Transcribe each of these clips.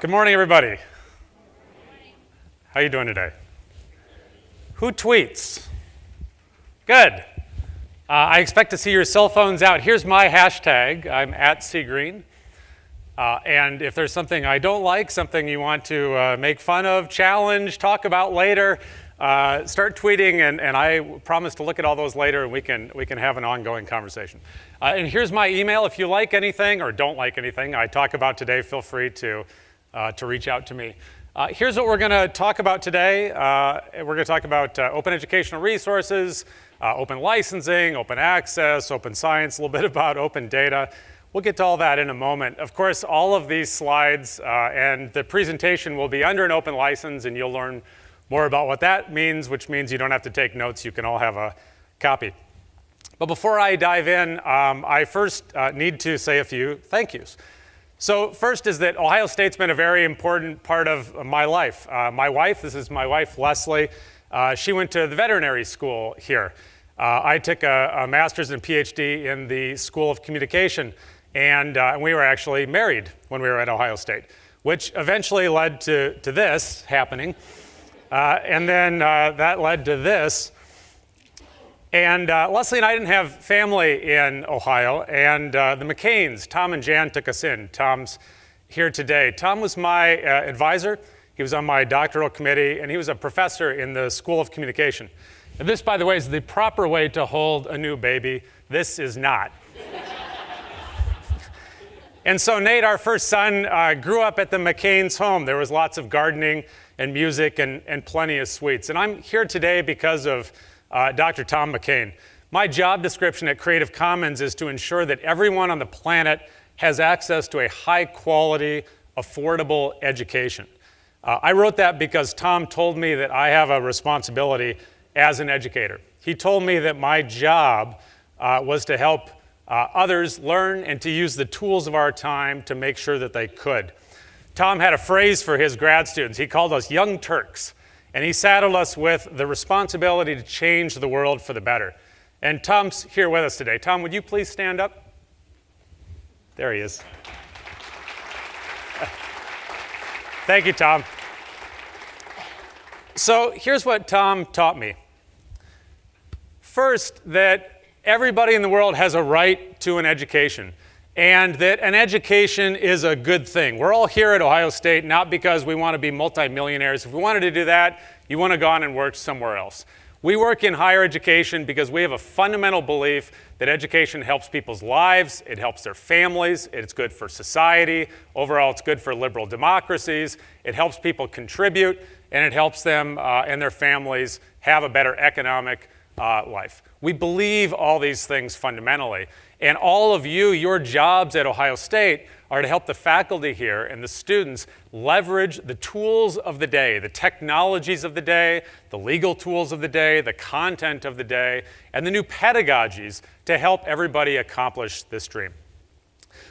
Good morning, everybody. How are you doing today? Who tweets? Good. Uh, I expect to see your cell phones out. Here's my hashtag. I'm at cgreen. Uh, and if there's something I don't like, something you want to uh, make fun of, challenge, talk about later, uh, start tweeting, and, and, I promise to look at all those later, and we can, we can have an ongoing conversation. Uh, and here's my email. If you like anything or don't like anything I talk about today, feel free to, uh, to reach out to me. Uh, here's what we're going to talk about today. Uh, we're going to talk about uh, open educational resources, open licensing, open access, open science, a little bit about open data. We'll get to all that in a moment. Of course, all of these slides and the presentation will be under an open license, and you'll learn more about what that means, which means you don't have to take notes. You can all have a copy. But before I dive in, um, I first uh, need to say a few thank yous. So first is that Ohio State's been a very important part of my life. Uh, my wife, this is my wife, Leslie, uh, she went to the veterinary school here. Uh, I took a, a, master's and PhD in the School of Communication, and, uh, we were actually married when we were at Ohio State, which eventually led to, to this happening. Uh, and then uh, that led to this. And uh, Leslie and I didn't have family in Ohio, and uh, the McCains, Tom and Jan, took us in. Tom's here today. Tom was my uh, advisor. He was on my doctoral committee, and he was a professor in the School of Communication. And this, by the way, is the proper way to hold a new baby. This is not. and so Nate, our first son, uh, grew up at the McCain's home. There was lots of gardening and music and, and plenty of sweets. And I'm here today because of uh, Dr. Tom McCain. My job description at Creative Commons is to ensure that everyone on the planet has access to a high quality, affordable education. Uh, I wrote that because Tom told me that I have a responsibility as an educator. He told me that my job uh, was to help uh, others learn and to use the tools of our time to make sure that they could. Tom had a phrase for his grad students. He called us young Turks, and he saddled us with the responsibility to change the world for the better. And Tom's here with us today. Tom, would you please stand up? There he is. Thank you, Tom. So here's what Tom taught me. First, that everybody in the world has a right to an education and that an education is a good thing. We're all here at Ohio State not because we want to be multimillionaires. If we wanted to do that, you want to go on and work somewhere else. We work in higher education because we have a fundamental belief that education helps people's lives, it helps their families, it's good for society, overall it's good for liberal democracies, it helps people contribute, and it helps them uh, and their families have a better economic uh, life. We believe all these things fundamentally. And all of you, your jobs at Ohio State are to help the faculty here and the students leverage the tools of the day, the technologies of the day, the legal tools of the day, the content of the day, and the new pedagogies to help everybody accomplish this dream.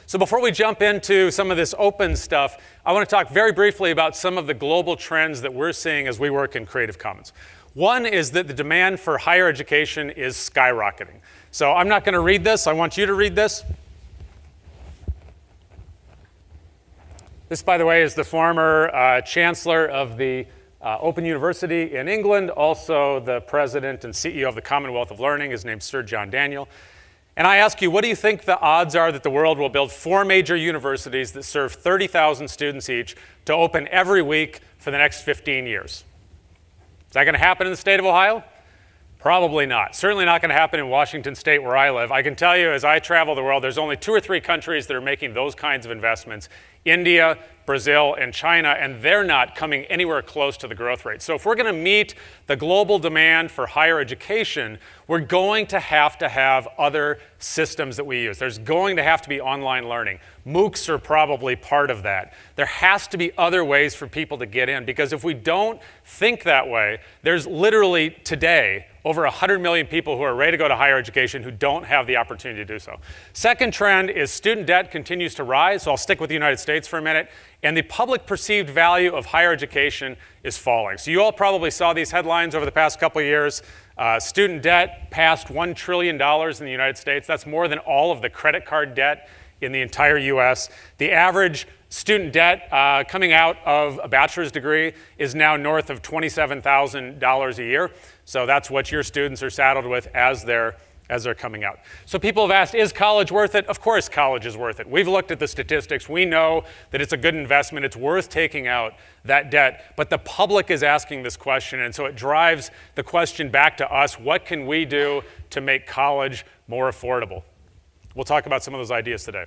So before we jump into some of this open stuff, I want to talk very briefly about some of the global trends that we're seeing as we work in Creative Commons. One is that the demand for higher education is skyrocketing. So I'm not going to read this. I want you to read this. This, by the way, is the former uh, chancellor of the uh, Open University in England, also the president and CEO of the Commonwealth of Learning. His name's Sir John Daniel. And I ask you, what do you think the odds are that the world will build four major universities that serve 30,000 students each to open every week for the next 15 years? Is that going to happen in the state of Ohio? Probably not. Certainly not going to happen in Washington state where I live. I can tell you as I travel the world, there's only two or three countries that are making those kinds of investments. India, Brazil, and China, and they're not coming anywhere close to the growth rate. So if we're going to meet the global demand for higher education, we're going to have to have other systems that we use. There's going to have to be online learning. MOOCs are probably part of that. There has to be other ways for people to get in because if we don't think that way, there's literally today over 100 million people who are ready to go to higher education who don't have the opportunity to do so. Second trend is student debt continues to rise, so I'll stick with the United States for a minute and the public perceived value of higher education is falling. So you all probably saw these headlines over the past couple of years. Uh, student debt passed $1 trillion in the United States. That's more than all of the credit card debt in the entire US. The average student debt uh, coming out of a bachelor's degree is now north of $27,000 a year. So that's what your students are saddled with as they're as they're coming out. So people have asked, is college worth it? Of course college is worth it. We've looked at the statistics. We know that it's a good investment. It's worth taking out that debt. But the public is asking this question, and so it drives the question back to us, what can we do to make college more affordable? We'll talk about some of those ideas today.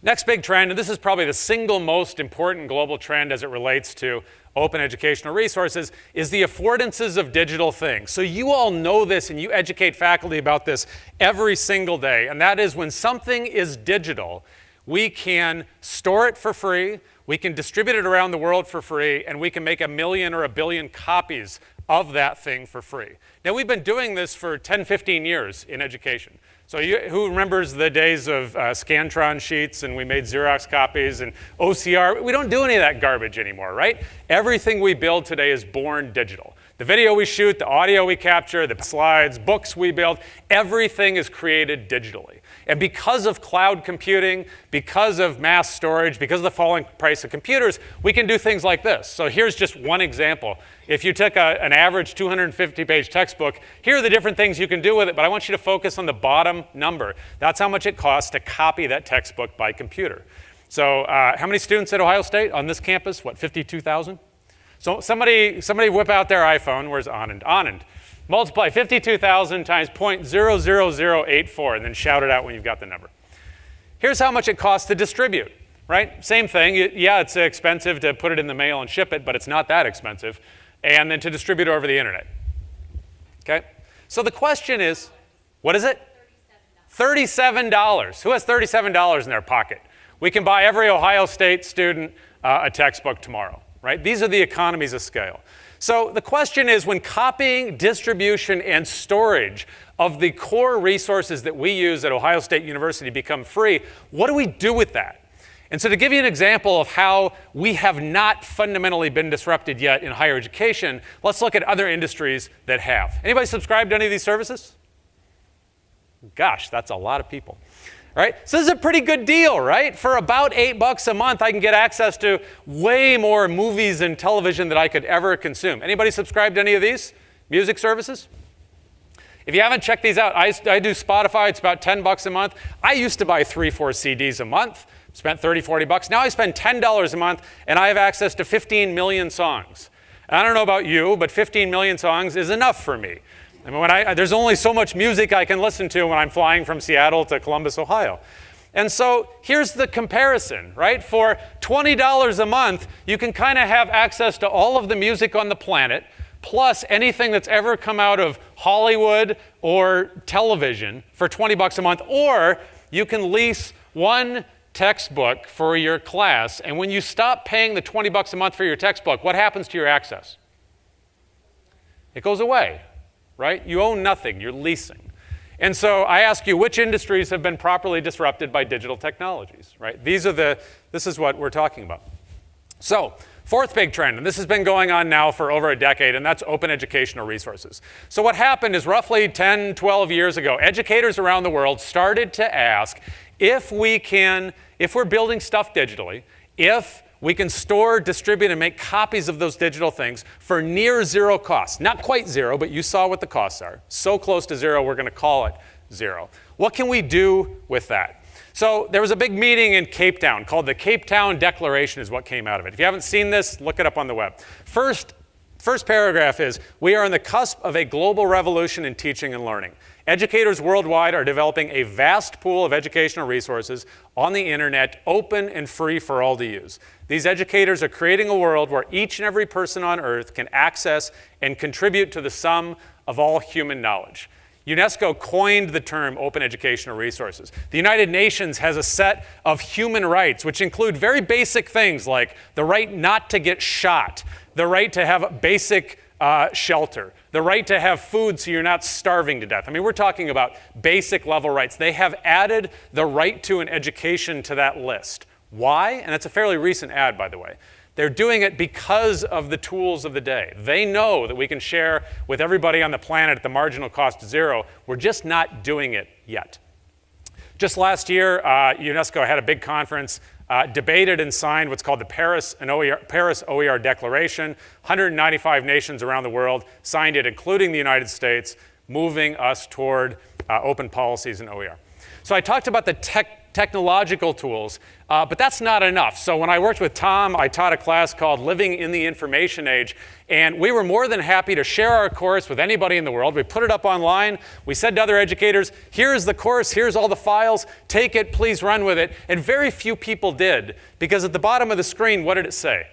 Next big trend, and this is probably the single most important global trend as it relates to open educational resources, is the affordances of digital things. So you all know this and you educate faculty about this every single day, and that is when something is digital, we can store it for free, we can distribute it around the world for free, and we can make a million or a billion copies of that thing for free. Now, we've been doing this for 10, 15 years in education. So you, who remembers the days of uh, Scantron sheets and we made Xerox copies and OCR? We don't do any of that garbage anymore, right? Everything we build today is born digital. The video we shoot, the audio we capture, the slides, books we build, everything is created digitally. And because of cloud computing, because of mass storage, because of the falling price of computers, we can do things like this. So here's just one example. If you took a, an average 250-page textbook, here are the different things you can do with it, but I want you to focus on the bottom number. That's how much it costs to copy that textbook by computer. So uh, how many students at Ohio State on this campus? What, 52,000? So somebody, somebody whip out their iPhone. Where's Anand? Anand. Multiply 52,000 times 0.00084 and then shout it out when you've got the number. Here's how much it costs to distribute, right? Same thing. Yeah, it's expensive to put it in the mail and ship it, but it's not that expensive. And then to distribute over the internet. Okay? So the question is, what is it? $37. $37. Who has $37 in their pocket? We can buy every Ohio State student uh, a textbook tomorrow, right? These are the economies of scale. So the question is when copying, distribution, and storage of the core resources that we use at Ohio State University become free, what do we do with that? And so to give you an example of how we have not fundamentally been disrupted yet in higher education, let's look at other industries that have. Anybody subscribed to any of these services? Gosh, that's a lot of people right? So this is a pretty good deal, right? For about eight bucks a month, I can get access to way more movies and television than I could ever consume. Anybody subscribe to any of these music services? If you haven't checked these out, I, I do Spotify, it's about 10 bucks a month. I used to buy three, four CDs a month, spent 30, 40 bucks. Now I spend $10 a month and I have access to 15 million songs. I don't know about you, but 15 million songs is enough for me. I mean, when I, there's only so much music I can listen to when I'm flying from Seattle to Columbus, Ohio. And so here's the comparison, right? For $20 a month, you can kind of have access to all of the music on the planet, plus anything that's ever come out of Hollywood or television for 20 bucks a month, or you can lease one textbook for your class, and when you stop paying the 20 bucks a month for your textbook, what happens to your access? It goes away, right? You own nothing, you're leasing. And so I ask you, which industries have been properly disrupted by digital technologies, right? These are the, this is what we're talking about. So, fourth big trend, and this has been going on now for over a decade, and that's open educational resources. So what happened is roughly 10, 12 years ago, educators around the world started to ask if we can, if we're building stuff digitally, if we can store, distribute, and make copies of those digital things for near zero cost. Not quite zero, but you saw what the costs are. So close to zero, we're going to call it zero. What can we do with that? So there was a big meeting in Cape Town called the Cape Town Declaration is what came out of it. If you haven't seen this, look it up on the web. First, first paragraph is, we are on the cusp of a global revolution in teaching and learning. Educators worldwide are developing a vast pool of educational resources on the internet, open and free for all to use. These educators are creating a world where each and every person on earth can access and contribute to the sum of all human knowledge. UNESCO coined the term open educational resources. The United Nations has a set of human rights, which include very basic things like the right not to get shot, the right to have basic uh, shelter, the right to have food so you're not starving to death. I mean, we're talking about basic level rights. They have added the right to an education to that list. Why? And it's a fairly recent ad, by the way. They're doing it because of the tools of the day. They know that we can share with everybody on the planet at the marginal cost of zero. We're just not doing it yet. Just last year, uh, UNESCO had a big conference uh, debated and signed what's called the Paris, OER, Paris OER Declaration. 195 nations around the world signed it, including the United States, moving us toward uh, open policies in OER. So I talked about the tech technological tools, uh, but that's not enough. So when I worked with Tom, I taught a class called Living in the Information Age, and we were more than happy to share our course with anybody in the world. We put it up online. We said to other educators, here's the course, here's all the files, take it, please run with it. And very few people did, because at the bottom of the screen, what did it say?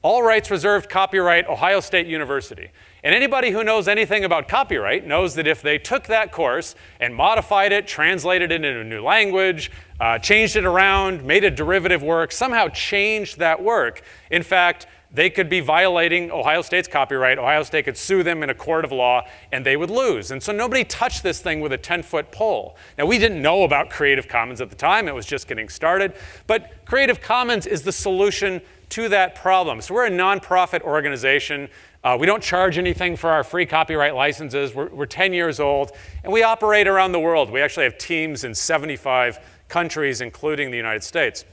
All rights reserved, copyright, Ohio State University. And anybody who knows anything about copyright knows that if they took that course and modified it, translated it into a new language, uh, changed it around, made a derivative work, somehow changed that work, in fact, they could be violating Ohio State's copyright. Ohio State could sue them in a court of law, and they would lose. And so nobody touched this thing with a 10-foot pole. Now, we didn't know about Creative Commons at the time. It was just getting started. But Creative Commons is the solution to that problem. So we're a nonprofit organization. Uh, we don't charge anything for our free copyright licenses. We're, we're 10 years old, and we operate around the world. We actually have teams in 75 countries, including the United States.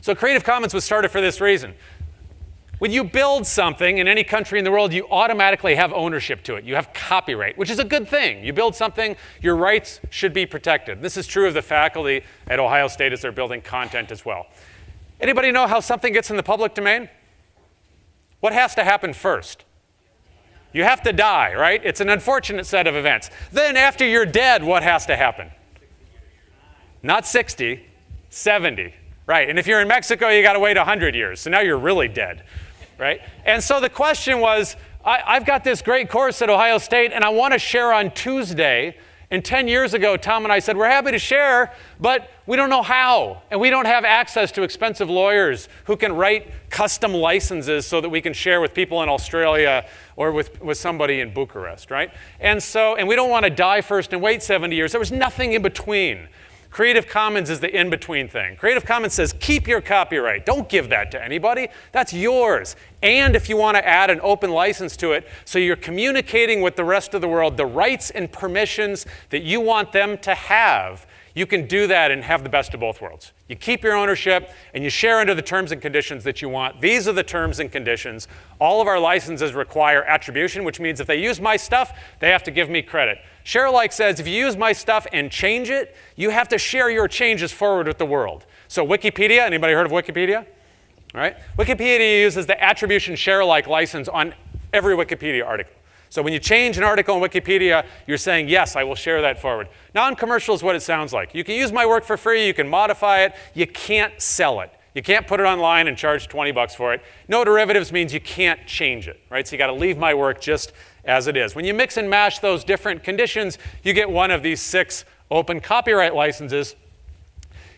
So Creative Commons was started for this reason. When you build something in any country in the world, you automatically have ownership to it. You have copyright, which is a good thing. You build something, your rights should be protected. This is true of the faculty at Ohio State as they're building content as well. Anybody know how something gets in the public domain? What has to happen first? You have to die, right? It's an unfortunate set of events. Then, after you're dead, what has to happen? Not 60, 70, right? And if you're in Mexico, you got to wait 100 years. So now you're really dead, right? And so the question was I, have got this great course at Ohio State, and I want to share on Tuesday and 10 years ago, Tom and I said, We're happy to share, but we don't know how. And we don't have access to expensive lawyers who can write custom licenses so that we can share with people in Australia or with, with somebody in Bucharest, right? And so, and we don't want to die first and wait 70 years. There was nothing in between. Creative Commons is the in between thing. Creative Commons says keep your copyright. Don't give that to anybody. That's yours. And if you want to add an open license to it, so you're communicating with the rest of the world the rights and permissions that you want them to have, you can do that and have the best of both worlds. You keep your ownership and you share under the terms and conditions that you want. These are the terms and conditions. All of our licenses require attribution, which means if they use my stuff, they have to give me credit. ShareAlike says if you use my stuff and change it, you have to share your changes forward with the world. So Wikipedia, anybody heard of Wikipedia? All right? Wikipedia uses the attribution ShareAlike license on every Wikipedia article. So when you change an article in Wikipedia, you're saying, yes, I will share that forward. Non-commercial is what it sounds like. You can use my work for free, you can modify it, you can't sell it. You can't put it online and charge 20 bucks for it. No derivatives means you can't change it, right? So you got to leave my work just as it is. When you mix and mash those different conditions, you get one of these six open copyright licenses.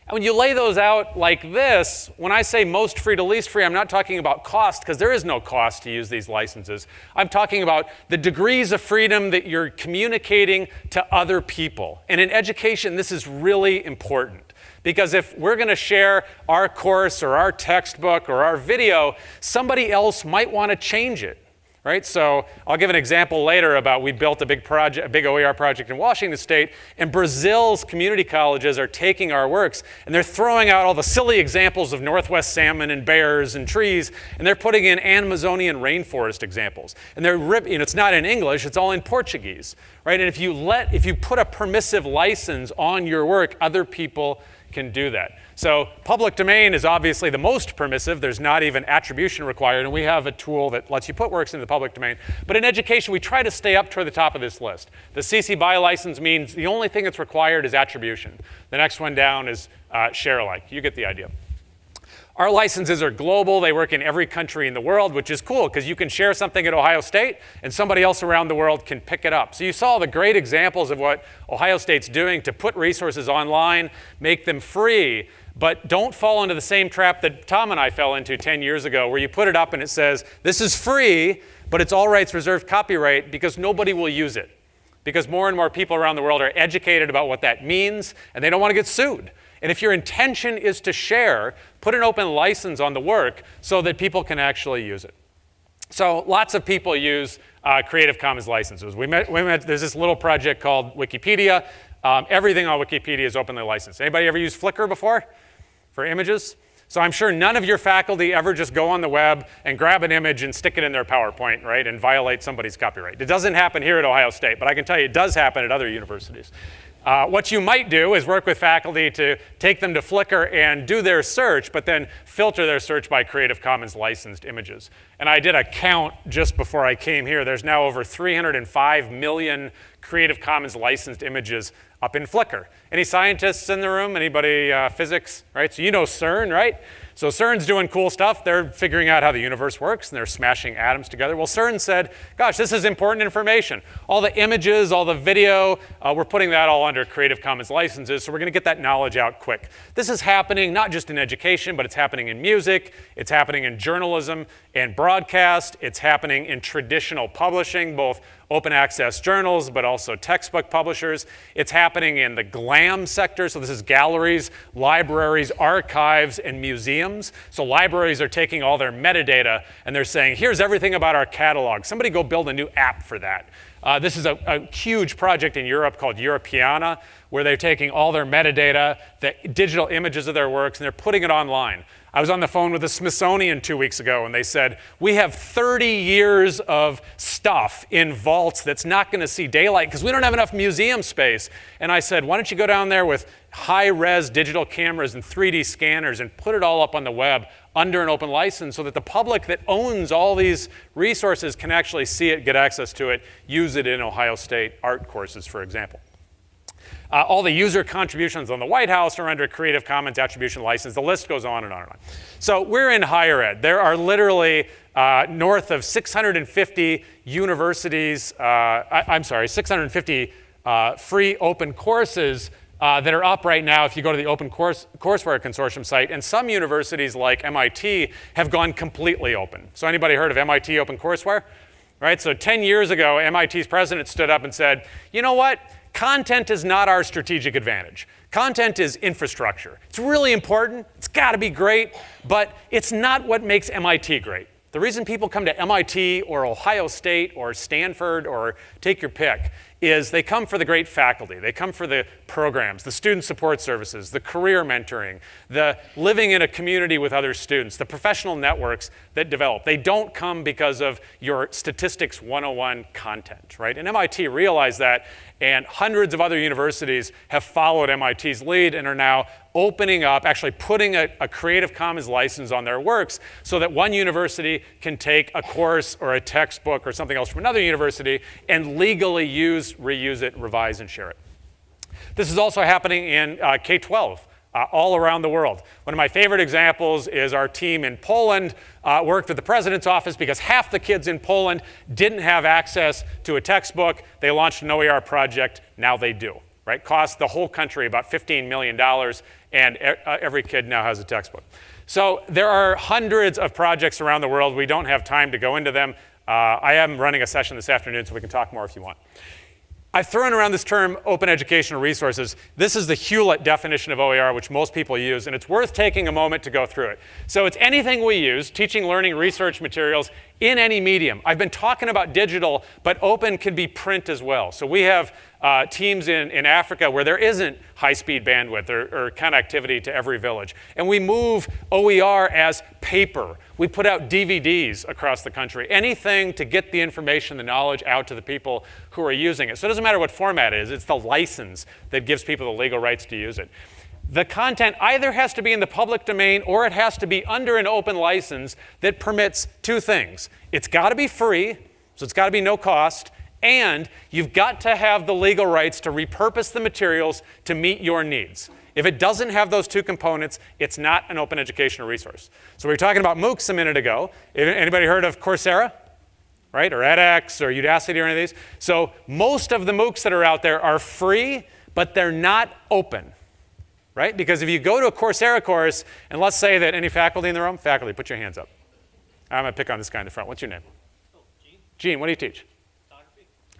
And when you lay those out like this, when I say most free to least free, I'm not talking about cost, because there is no cost to use these licenses. I'm talking about the degrees of freedom that you're communicating to other people. And in education, this is really important. Because if we're going to share our course or our textbook or our video, somebody else might want to change it right? So I'll give an example later about we built a big project, a big OER project in Washington State, and Brazil's community colleges are taking our works and they're throwing out all the silly examples of northwest salmon and bears and trees, and they're putting in Amazonian rainforest examples. And they're ripping, it's not in English, it's all in Portuguese, right? And if you let, if you put a permissive license on your work, other people can do that. So public domain is obviously the most permissive. There's not even attribution required, and we have a tool that lets you put works into the public domain. But in education, we try to stay up toward the top of this list. The CC BY license means the only thing that's required is attribution. The next one down is uh, share alike. You get the idea. Our licenses are global. They work in every country in the world, which is cool because you can share something at Ohio State and somebody else around the world can pick it up. So you saw the great examples of what Ohio State's doing to put resources online, make them free, but don't fall into the same trap that Tom and I fell into 10 years ago where you put it up and it says, this is free, but it's all rights reserved copyright because nobody will use it. Because more and more people around the world are educated about what that means and they don't want to get sued. And if your intention is to share, put an open license on the work so that people can actually use it. So lots of people use uh, Creative Commons licenses. We met, we met, there's this little project called Wikipedia. Um, everything on Wikipedia is openly licensed. Anybody ever used Flickr before? for images. So I'm sure none of your faculty ever just go on the web and grab an image and stick it in their PowerPoint, right, and violate somebody's copyright. It doesn't happen here at Ohio State, but I can tell you it does happen at other universities. Uh, what you might do is work with faculty to take them to Flickr and do their search, but then filter their search by Creative Commons licensed images. And I did a count just before I came here. There's now over 305 million Creative Commons licensed images up in Flickr. Any scientists in the room? Anybody uh, physics, right? So you know CERN, right? So CERN's doing cool stuff. They're figuring out how the universe works and they're smashing atoms together. Well, CERN said, gosh, this is important information. All the images, all the video, uh, we're putting that all under Creative Commons licenses, so we're going to get that knowledge out quick. This is happening not just in education, but it's happening in music, it's happening in journalism and broadcast, it's happening in traditional publishing, both open access journals, but also textbook publishers. It's happening in the GLAM sector, so this is galleries, libraries, archives, and museums. So libraries are taking all their metadata and they're saying, here's everything about our catalog. Somebody go build a new app for that. Uh, this is a, a, huge project in Europe called Europeana, where they're taking all their metadata, the digital images of their works, and they're putting it online. I was on the phone with the Smithsonian two weeks ago, and they said, We have 30 years of stuff in vaults that's not going to see daylight because we don't have enough museum space. And I said, Why don't you go down there with high res digital cameras and 3D scanners and put it all up on the web under an open license so that the public that owns all these resources can actually see it, get access to it, use it in Ohio State art courses, for example. Uh, all the user contributions on the White House are under Creative Commons attribution license. The list goes on and on and on. So we're in higher ed. There are literally uh, north of 650 universities, uh, I, am sorry, 650 uh, free open courses uh, that are up right now if you go to the Open Course, Courseware Consortium site. And some universities like MIT have gone completely open. So anybody heard of MIT Open Courseware? Right, so 10 years ago, MIT's president stood up and said, you know what? Content is not our strategic advantage. Content is infrastructure. It's really important, it's got to be great, but it's not what makes MIT great. The reason people come to MIT or Ohio State or Stanford or take your pick is they come for the great faculty. They come for the programs, the student support services, the career mentoring, the living in a community with other students, the professional networks that develop. They don't come because of your statistics 101 content, right? And MIT realized that and hundreds of other universities have followed MIT's lead and are now opening up, actually putting a, a, Creative Commons license on their works so that one university can take a course or a textbook or something else from another university and legally use, reuse it, revise, and share it. This is also happening in uh, K-12 uh, all around the world. One of my favorite examples is our team in Poland uh, worked with the president's office because half the kids in Poland didn't have access to a textbook. They launched an OER project, now they do. Right? Cost the whole country about $15 million, and uh, every kid now has a textbook. So there are hundreds of projects around the world. We don't have time to go into them. Uh, I am running a session this afternoon, so we can talk more if you want. I've thrown around this term open educational resources. This is the Hewlett definition of OER, which most people use, and it's worth taking a moment to go through it. So it's anything we use, teaching, learning, research materials, in any medium. I've been talking about digital, but open can be print as well. So we have uh, teams in, in Africa where there isn't high-speed bandwidth or, or, connectivity to every village. And we move OER as paper. We put out DVDs across the country. Anything to get the information, the knowledge out to the people who are using it. So it doesn't matter what format it is, it's the license that gives people the legal rights to use it. The content either has to be in the public domain or it has to be under an open license that permits two things. It's got to be free, so it's got to be no cost, and you've got to have the legal rights to repurpose the materials to meet your needs. If it doesn't have those two components, it's not an open educational resource. So we were talking about MOOCs a minute ago. Anybody heard of Coursera? Right, or edX, or Udacity, or any of these? So most of the MOOCs that are out there are free, but they're not open, right? Because if you go to a Coursera course, and let's say that any faculty in the room, faculty, put your hands up. I'm gonna pick on this guy in the front. What's your name? Oh, Gene. Gene, what do you teach?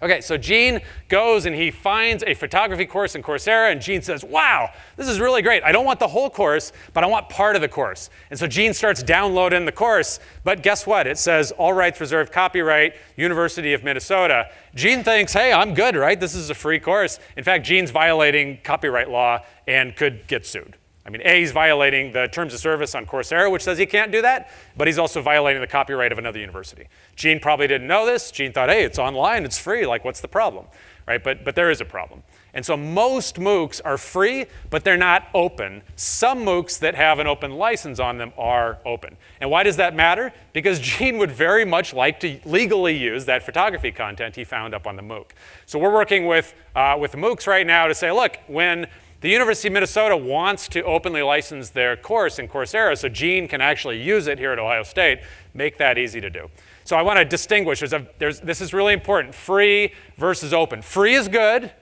Okay, so Gene goes and he finds a photography course in Coursera, and Gene says, Wow, this is really great. I don't want the whole course, but I want part of the course. And so Gene starts downloading the course, but guess what? It says, All rights reserved, copyright, University of Minnesota. Gene thinks, Hey, I'm good, right? This is a free course. In fact, Gene's violating copyright law and could get sued. I mean, A, he's violating the terms of service on Coursera, which says he can't do that, but he's also violating the copyright of another university. Gene probably didn't know this. Gene thought, hey, it's online, it's free, like what's the problem? Right? But, but there is a problem. And so most MOOCs are free, but they're not open. Some MOOCs that have an open license on them are open. And why does that matter? Because Gene would very much like to legally use that photography content he found up on the MOOC. So we're working with, uh, with MOOCs right now to say, look, when the University of Minnesota wants to openly license their course in Coursera so Gene can actually use it here at Ohio State, make that easy to do. So I want to distinguish, there's a, there's, this is really important, free versus open. Free is good,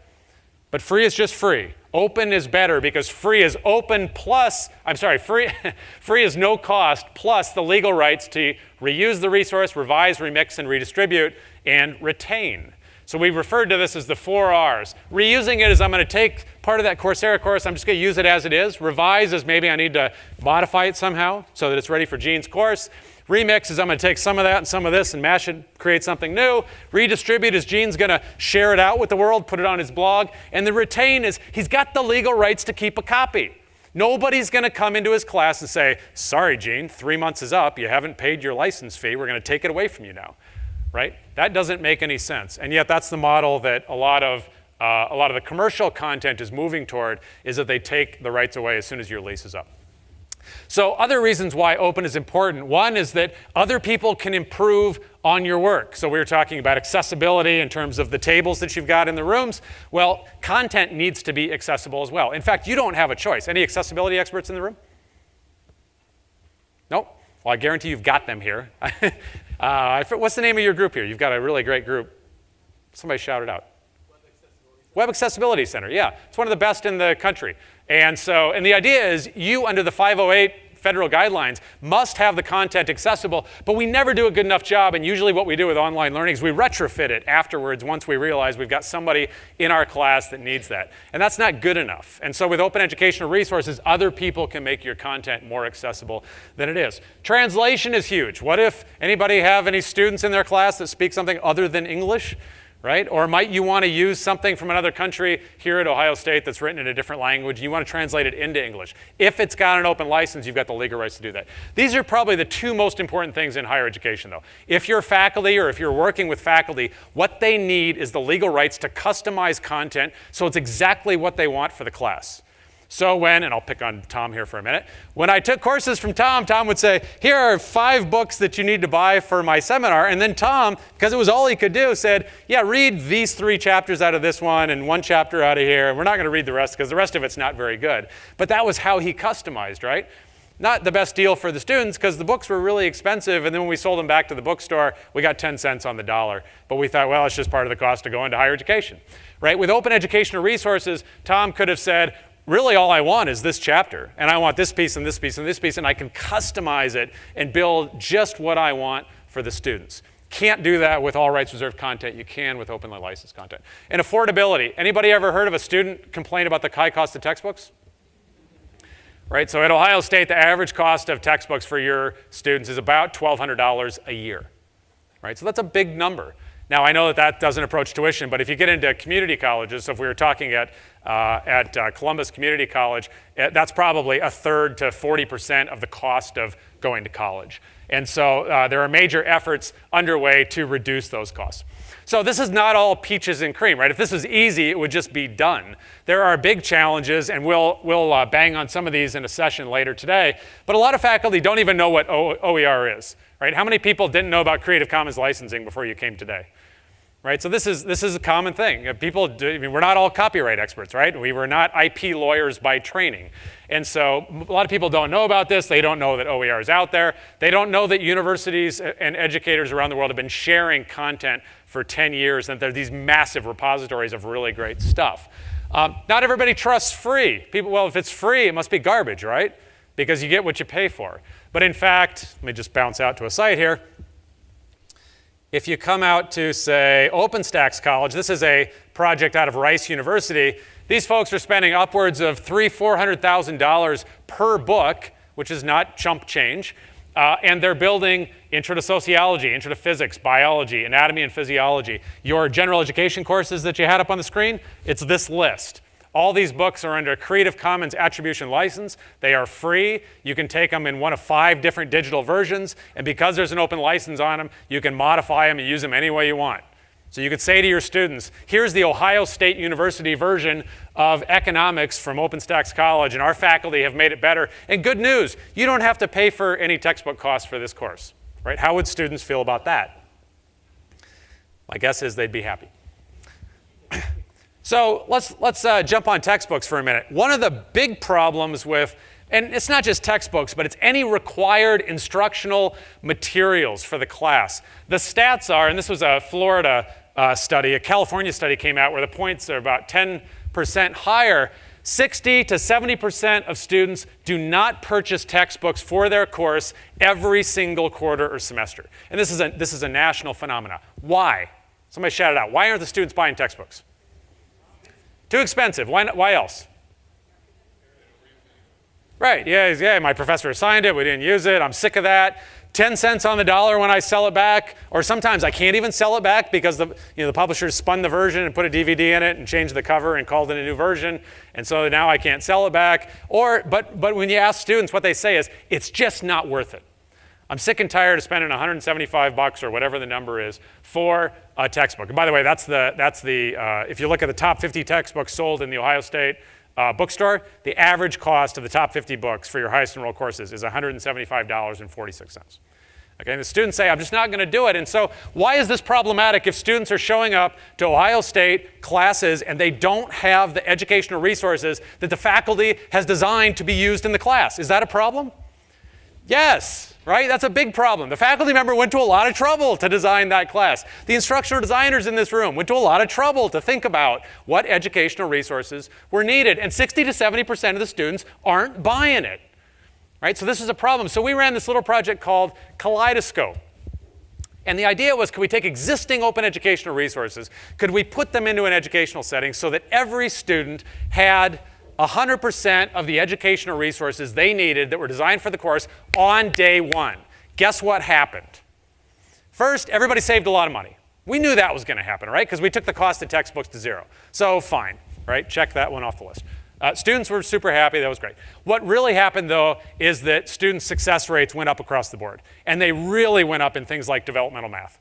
but free is just free. Open is better because free is open plus, I'm sorry, free, free is no cost plus the legal rights to reuse the resource, revise, remix, and redistribute, and retain. So we referred to this as the four R's. Reusing it is I'm going to take part of that Coursera course, I'm just going to use it as it is. Revise is maybe I need to modify it somehow so that it's ready for Gene's course. Remix is I'm going to take some of that and some of this and mash it, create something new. Redistribute is Gene's going to share it out with the world, put it on his blog. And the retain is he's got the legal rights to keep a copy. Nobody's going to come into his class and say, sorry, Gene, three months is up. You haven't paid your license fee. We're going to take it away from you now, right? That doesn't make any sense. And yet that's the model that a lot of uh, a lot of the commercial content is moving toward is that they take the rights away as soon as your lease is up. So other reasons why open is important. One is that other people can improve on your work. So we were talking about accessibility in terms of the tables that you've got in the rooms. Well, content needs to be accessible as well. In fact, you don't have a choice. Any accessibility experts in the room? Nope. Well, I guarantee you've got them here. uh, what's the name of your group here? You've got a really great group. Somebody shout it out. Web Accessibility Center, yeah. It's one of the best in the country. And so, and the idea is you, under the 508 federal guidelines, must have the content accessible, but we never do a good enough job. And usually what we do with online learning is we retrofit it afterwards once we realize we've got somebody in our class that needs that. And that's not good enough. And so with open educational resources, other people can make your content more accessible than it is. Translation is huge. What if anybody have any students in their class that speak something other than English? Right? Or might you want to use something from another country here at Ohio State that's written in a different language, you want to translate it into English. If it's got an open license, you've got the legal rights to do that. These are probably the two most important things in higher education, though. If you're faculty or if you're working with faculty, what they need is the legal rights to customize content so it's exactly what they want for the class. So when, and I'll pick on Tom here for a minute, when I took courses from Tom, Tom would say, here are five books that you need to buy for my seminar. And then Tom, because it was all he could do, said, yeah, read these three chapters out of this one and one chapter out of here. And we're not going to read the rest because the rest of it's not very good. But that was how he customized, right? Not the best deal for the students because the books were really expensive. And then when we sold them back to the bookstore, we got 10 cents on the dollar. But we thought, well, it's just part of the cost to go into higher education. Right? With open educational resources, Tom could have said, really all I want is this chapter, and I want this piece and this piece and this piece, and I can customize it and build just what I want for the students. Can't do that with all rights reserved content. You can with openly licensed content. And affordability. Anybody ever heard of a student complain about the high cost of textbooks? Right, so at Ohio State, the average cost of textbooks for your students is about $1,200 a year. Right, so that's a big number. Now, I know that that doesn't approach tuition, but if you get into community colleges, so if we were talking at, uh, at uh, Columbus Community College, eh, that's probably a third to 40% of the cost of going to college. And so uh, there are major efforts underway to reduce those costs. So this is not all peaches and cream, right? If this was easy, it would just be done. There are big challenges, and we'll, we'll uh, bang on some of these in a session later today. But a lot of faculty don't even know what o OER is, right? How many people didn't know about Creative Commons licensing before you came today? Right? So this is, this is a common thing. People, do, I mean, we're not all copyright experts, right? We were not IP lawyers by training. And so a lot of people don't know about this. They don't know that OER is out there. They don't know that universities and educators around the world have been sharing content for 10 years and there are these massive repositories of really great stuff. Um, not everybody trusts free. People, well, if it's free, it must be garbage, right? Because you get what you pay for. But in fact, let me just bounce out to a site here. If you come out to, say, OpenStax College, this is a project out of Rice University, these folks are spending upwards of three, $400,000 per book, which is not chump change, uh, and they're building intro to sociology, intro to physics, biology, anatomy and physiology. Your general education courses that you had up on the screen, it's this list. All these books are under a Creative Commons Attribution License. They are free. You can take them in one of five different digital versions, and because there's an open license on them, you can modify them and use them any way you want. So you could say to your students, here's the Ohio State University version of economics from OpenStax College, and our faculty have made it better. And good news, you don't have to pay for any textbook costs for this course, right? How would students feel about that? My guess is they'd be happy. So let's, let's uh, jump on textbooks for a minute. One of the big problems with and it's not just textbooks, but it's any required instructional materials for the class. The stats are, and this was a Florida uh, study, a California study came out where the points are about 10% higher. 60 to 70% of students do not purchase textbooks for their course every single quarter or semester. And this is a, this is a national phenomenon. Why? Somebody shout it out. Why aren't the students buying textbooks? Too expensive. Why, why else? Right, yeah, yeah, my professor assigned it, we didn't use it, I'm sick of that. 10 cents on the dollar when I sell it back, or sometimes I can't even sell it back because the, you know, the publishers spun the version and put a DVD in it and changed the cover and called it a new version, and so now I can't sell it back. Or, but, but when you ask students, what they say is, it's just not worth it. I'm sick and tired of spending 175 bucks or whatever the number is for a textbook. And by the way, that's the, that's the uh, if you look at the top 50 textbooks sold in the Ohio State uh, bookstore, the average cost of the top 50 books for your highest enrolled courses is $175.46. Okay, and the students say, I'm just not going to do it. And so, why is this problematic if students are showing up to Ohio State classes and they don't have the educational resources that the faculty has designed to be used in the class? Is that a problem? Yes, right? That's a big problem. The faculty member went to a lot of trouble to design that class. The instructional designers in this room went to a lot of trouble to think about what educational resources were needed. And 60 to 70% of the students aren't buying it. Right? So this is a problem. So we ran this little project called Kaleidoscope. And the idea was, could we take existing open educational resources, could we put them into an educational setting so that every student had 100% of the educational resources they needed that were designed for the course on day one. Guess what happened? First, everybody saved a lot of money. We knew that was going to happen, right? Because we took the cost of textbooks to zero. So fine, right? Check that one off the list. Uh, students were super happy. That was great. What really happened, though, is that student success rates went up across the board. And they really went up in things like developmental math.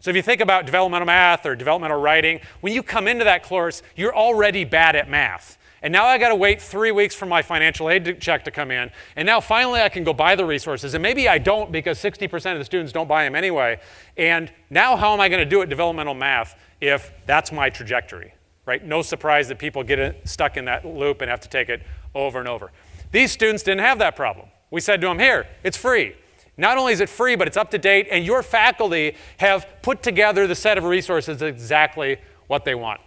So if you think about developmental math or developmental writing, when you come into that course, you're already bad at math. And now I got to wait three weeks for my financial aid to check to come in. And now finally I can go buy the resources. And maybe I don't because 60% of the students don't buy them anyway. And now how am I going to do it developmental math if that's my trajectory? Right? No surprise that people get stuck in that loop and have to take it over and over. These students didn't have that problem. We said to them, here, it's free. Not only is it free, but it's up to date, and your faculty have put together the set of resources exactly what they want.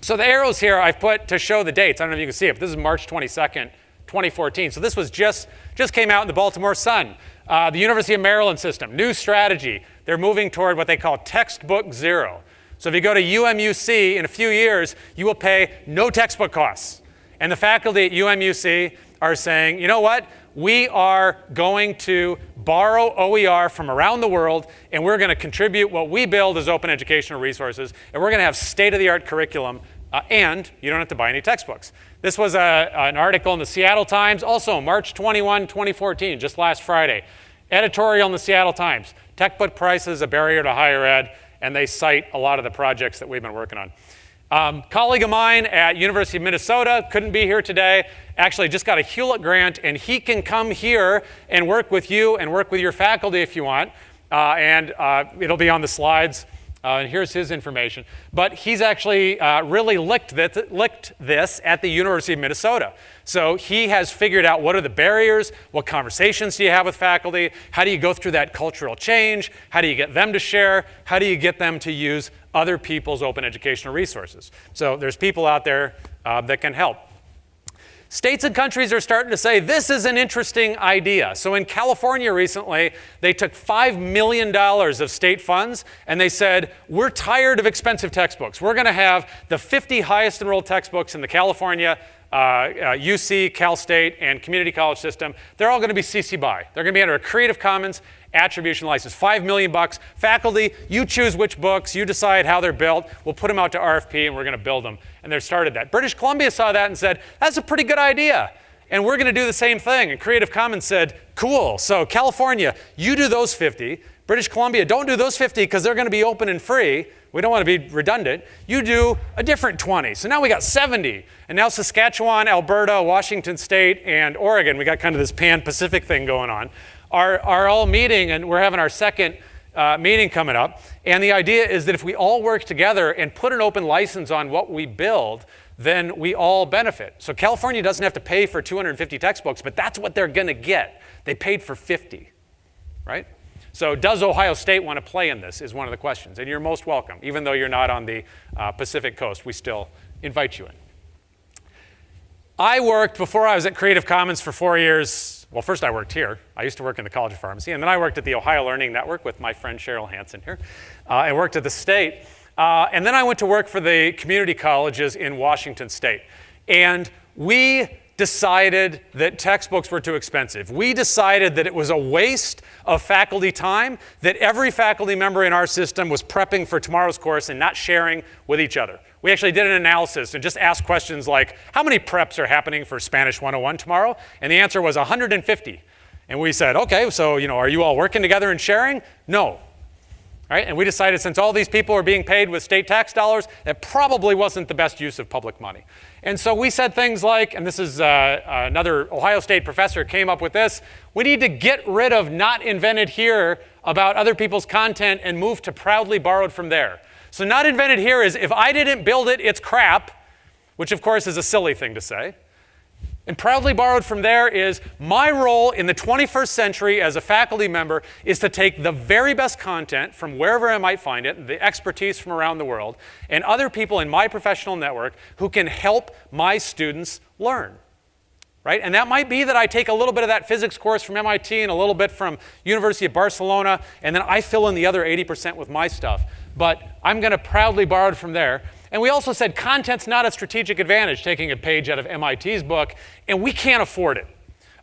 So the arrows here I've put to show the dates. I don't know if you can see it, but this is March 22nd, 2014. So this was just, just came out in the Baltimore Sun. Uh, the University of Maryland system, new strategy. They're moving toward what they call textbook zero. So if you go to UMUC in a few years, you will pay no textbook costs. And the faculty at UMUC are saying, you know what? We are going to borrow OER from around the world, and we're going to contribute what we build as open educational resources, and we're going to have state-of-the-art curriculum, uh, and you don't have to buy any textbooks. This was a, an article in the Seattle Times, also March 21, 2014, just last Friday. Editorial in the Seattle Times, textbook prices a barrier to higher ed, and they cite a lot of the projects that we've been working on. Um, colleague of mine at University of Minnesota couldn't be here today. Actually, just got a Hewlett grant, and he can come here and work with you and work with your faculty if you want. Uh, and uh, it'll be on the slides. Uh, and here's his information. But he's actually uh, really licked this, licked this at the University of Minnesota. So he has figured out what are the barriers, what conversations do you have with faculty, how do you go through that cultural change, how do you get them to share, how do you get them to use other people's open educational resources. So there's people out there uh, that can help. States and countries are starting to say this is an interesting idea. So in California recently, they took $5 million of state funds and they said, we're tired of expensive textbooks. We're going to have the 50 highest enrolled textbooks in the California uh, uh, UC, Cal State, and community college system, they're all going to be CC BY. They're going to be under a Creative Commons attribution license. Five million bucks. Faculty, you choose which books, you decide how they're built. We'll put them out to RFP and we're going to build them. And they started that. British Columbia saw that and said, that's a pretty good idea. And we're going to do the same thing. And Creative Commons said, cool. So California, you do those 50. British Columbia, don't do those 50 because they're going to be open and free. We don't want to be redundant. You do a different 20. So now we got 70. And now Saskatchewan, Alberta, Washington State, and Oregon, we got kind of this pan Pacific thing going on, are, are all meeting, and we're having our second uh, meeting coming up. And the idea is that if we all work together and put an open license on what we build, then we all benefit. So California doesn't have to pay for 250 textbooks, but that's what they're going to get. They paid for 50, right? So does Ohio State want to play in this is one of the questions. And you're most welcome. Even though you're not on the uh, Pacific coast, we still invite you in. I worked, before I was at Creative Commons for four years, well, first I worked here. I used to work in the College of Pharmacy, and then I worked at the Ohio Learning Network with my friend Cheryl Hansen here. Uh, I worked at the state. Uh, and then I went to work for the community colleges in Washington state. And we decided that textbooks were too expensive. We decided that it was a waste of faculty time, that every faculty member in our system was prepping for tomorrow's course and not sharing with each other. We actually did an analysis and just asked questions like, how many preps are happening for Spanish 101 tomorrow? And the answer was 150. And we said, okay, so, you know, are you all working together and sharing? No. Right? And we decided since all these people are being paid with state tax dollars, it probably wasn't the best use of public money. And so we said things like, and this is uh, another Ohio State professor came up with this, we need to get rid of not invented here about other people's content and move to proudly borrowed from there. So not invented here is if I didn't build it, it's crap, which of course is a silly thing to say. And proudly borrowed from there is my role in the 21st century as a faculty member is to take the very best content from wherever I might find it, the expertise from around the world, and other people in my professional network who can help my students learn. Right? And that might be that I take a little bit of that physics course from MIT and a little bit from University of Barcelona, and then I fill in the other 80% with my stuff. But I'm going to proudly borrow it from there. And we also said content's not a strategic advantage, taking a page out of MIT's book, and we can't afford it.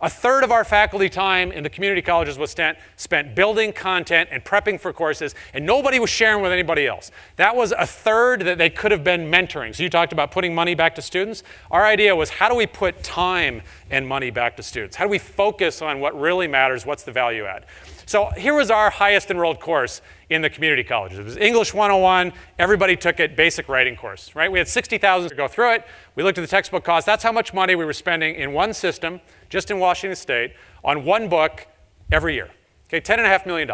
A third of our faculty time in the community colleges was spent, spent building content and prepping for courses, and nobody was sharing with anybody else. That was a third that they could have been mentoring. So you talked about putting money back to students. Our idea was how do we put time and money back to students? How do we focus on what really matters? What's the value add? So here was our highest enrolled course in the community colleges. It was English 101. Everybody took it, basic writing course, right? We had 60,000 to go through it. We looked at the textbook cost. That's how much money we were spending in one system, just in Washington State, on one book every year. Okay, $10.5 million.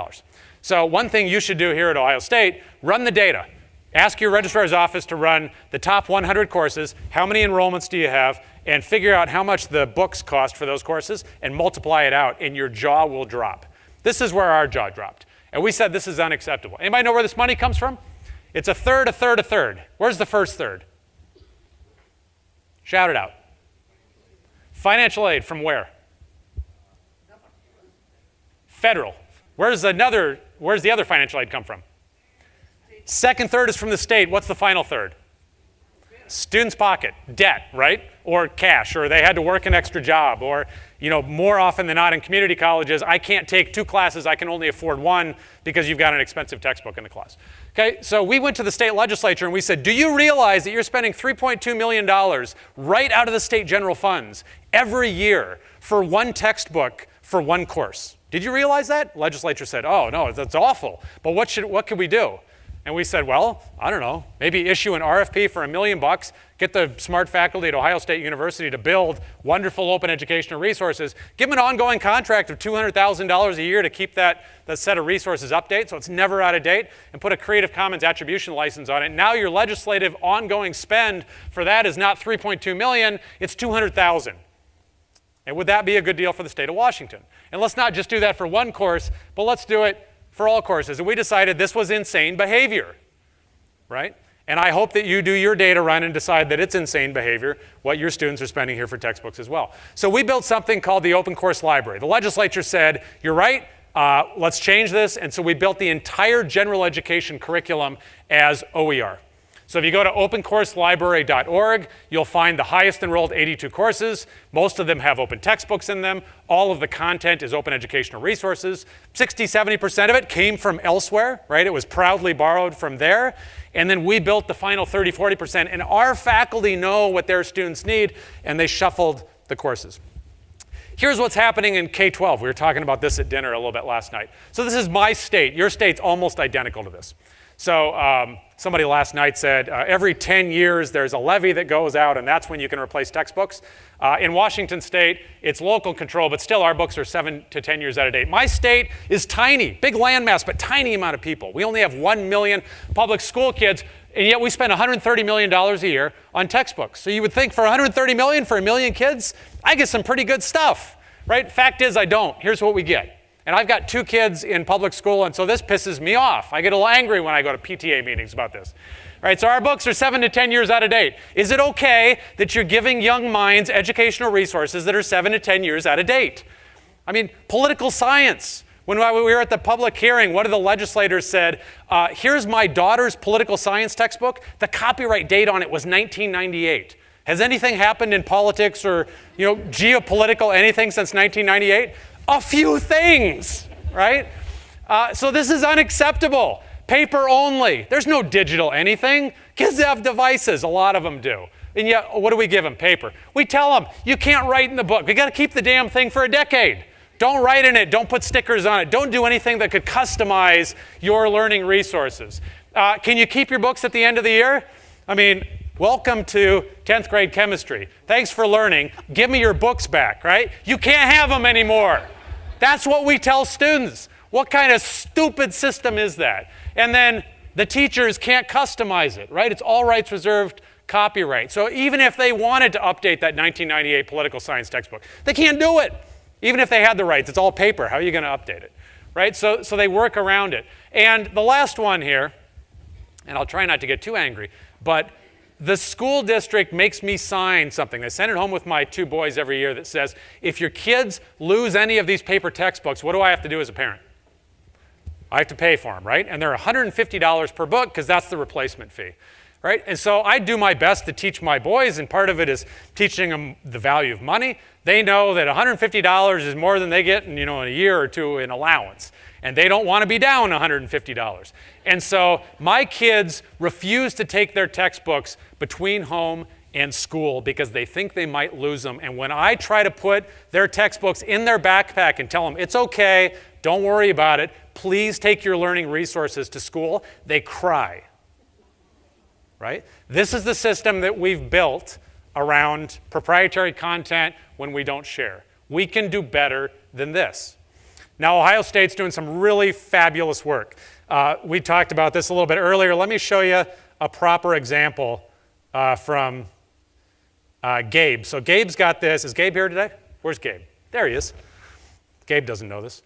So one thing you should do here at Ohio State, run the data. Ask your registrar's office to run the top 100 courses, how many enrollments do you have, and figure out how much the books cost for those courses and multiply it out, and your jaw will drop. This is where our jaw dropped. And we said this is unacceptable. Anybody know where this money comes from? It's a third, a third, a third. Where's the first third? Shout it out. Financial aid from where? Federal. Where's another, where's the other financial aid come from? Second third is from the state. What's the final third? Student's pocket, debt, right? Or cash, or they had to work an extra job, or you know, more often than not in community colleges, I can't take two classes, I can only afford one because you've got an expensive textbook in the class. Okay, so we went to the state legislature and we said, do you realize that you're spending $3.2 million right out of the state general funds every year for one textbook for one course? Did you realize that? Legislature said, oh, no, that's awful. But what, should, what can we do? And we said, well, I don't know, maybe issue an RFP for a million bucks, get the smart faculty at Ohio State University to build wonderful open educational resources, give them an ongoing contract of $200,000 a year to keep that, that set of resources update so it's never out of date, and put a Creative Commons attribution license on it. Now your legislative ongoing spend for that is not 3.2 million, it's 200,000. And would that be a good deal for the state of Washington? And let's not just do that for one course, but let's do it for all courses. And we decided this was insane behavior, right? And I hope that you do your data run and decide that it's insane behavior, what your students are spending here for textbooks as well. So we built something called the Open Course Library. The legislature said, you're right, uh, let's change this. And so we built the entire general education curriculum as OER. So if you go to opencourselibrary.org, you'll find the highest enrolled 82 courses. Most of them have open textbooks in them. All of the content is open educational resources. 60, 70% of it came from elsewhere, right? It was proudly borrowed from there. And then we built the final 30, 40%. And our faculty know what their students need, and they shuffled the courses. Here's what's happening in K-12. We were talking about this at dinner a little bit last night. So this is my state. Your state's almost identical to this. So um, somebody last night said uh, every 10 years there's a levy that goes out and that's when you can replace textbooks. Uh, in Washington state, it's local control, but still our books are seven to 10 years out of date. My state is tiny, big landmass, but tiny amount of people. We only have 1 million public school kids, and yet we spend $130 million a year on textbooks. So you would think for 130 million, for a million kids, I get some pretty good stuff, right? Fact is I don't. Here's what we get. And I've got two kids in public school, and so this pisses me off. I get a little angry when I go to PTA meetings about this. All right, so our books are seven to 10 years out of date. Is it okay that you're giving young minds educational resources that are seven to 10 years out of date? I mean, political science. When we were at the public hearing, one of the legislators said, uh, Here's my daughter's political science textbook. The copyright date on it was 1998. Has anything happened in politics or you know, geopolitical anything since 1998? A few things, right? Uh, so this is unacceptable. Paper only. There's no digital anything. Kids have devices, a lot of them do. And yet, what do we give them? Paper. We tell them, you can't write in the book. We got to keep the damn thing for a decade. Don't write in it. Don't put stickers on it. Don't do anything that could customize your learning resources. Uh, can you keep your books at the end of the year? I mean, welcome to 10th grade chemistry. Thanks for learning. Give me your books back, right? You can't have them anymore. That's what we tell students. What kind of stupid system is that? And then the teachers can't customize it, right? It's all rights reserved copyright. So even if they wanted to update that 1998 political science textbook, they can't do it. Even if they had the rights, it's all paper. How are you going to update it? Right? So, so they work around it. And the last one here, and I'll try not to get too angry, but the school district makes me sign something. I send it home with my two boys every year that says, if your kids lose any of these paper textbooks, what do I have to do as a parent? I have to pay for them, right? And they're $150 per book because that's the replacement fee, right? And so I do my best to teach my boys, and part of it is teaching them the value of money. They know that $150 is more than they get in, you know, in a year or two in allowance and they don't want to be down $150. And so my kids refuse to take their textbooks between home and school because they think they might lose them. And when I try to put their textbooks in their backpack and tell them, it's okay, don't worry about it, please take your learning resources to school, they cry. Right? This is the system that we've built around proprietary content when we don't share. We can do better than this. Now, Ohio State's doing some really fabulous work. Uh, we talked about this a little bit earlier. Let me show you a proper example uh, from uh, Gabe. So Gabe's got this. Is Gabe here today? Where's Gabe? There he is. Gabe doesn't know this.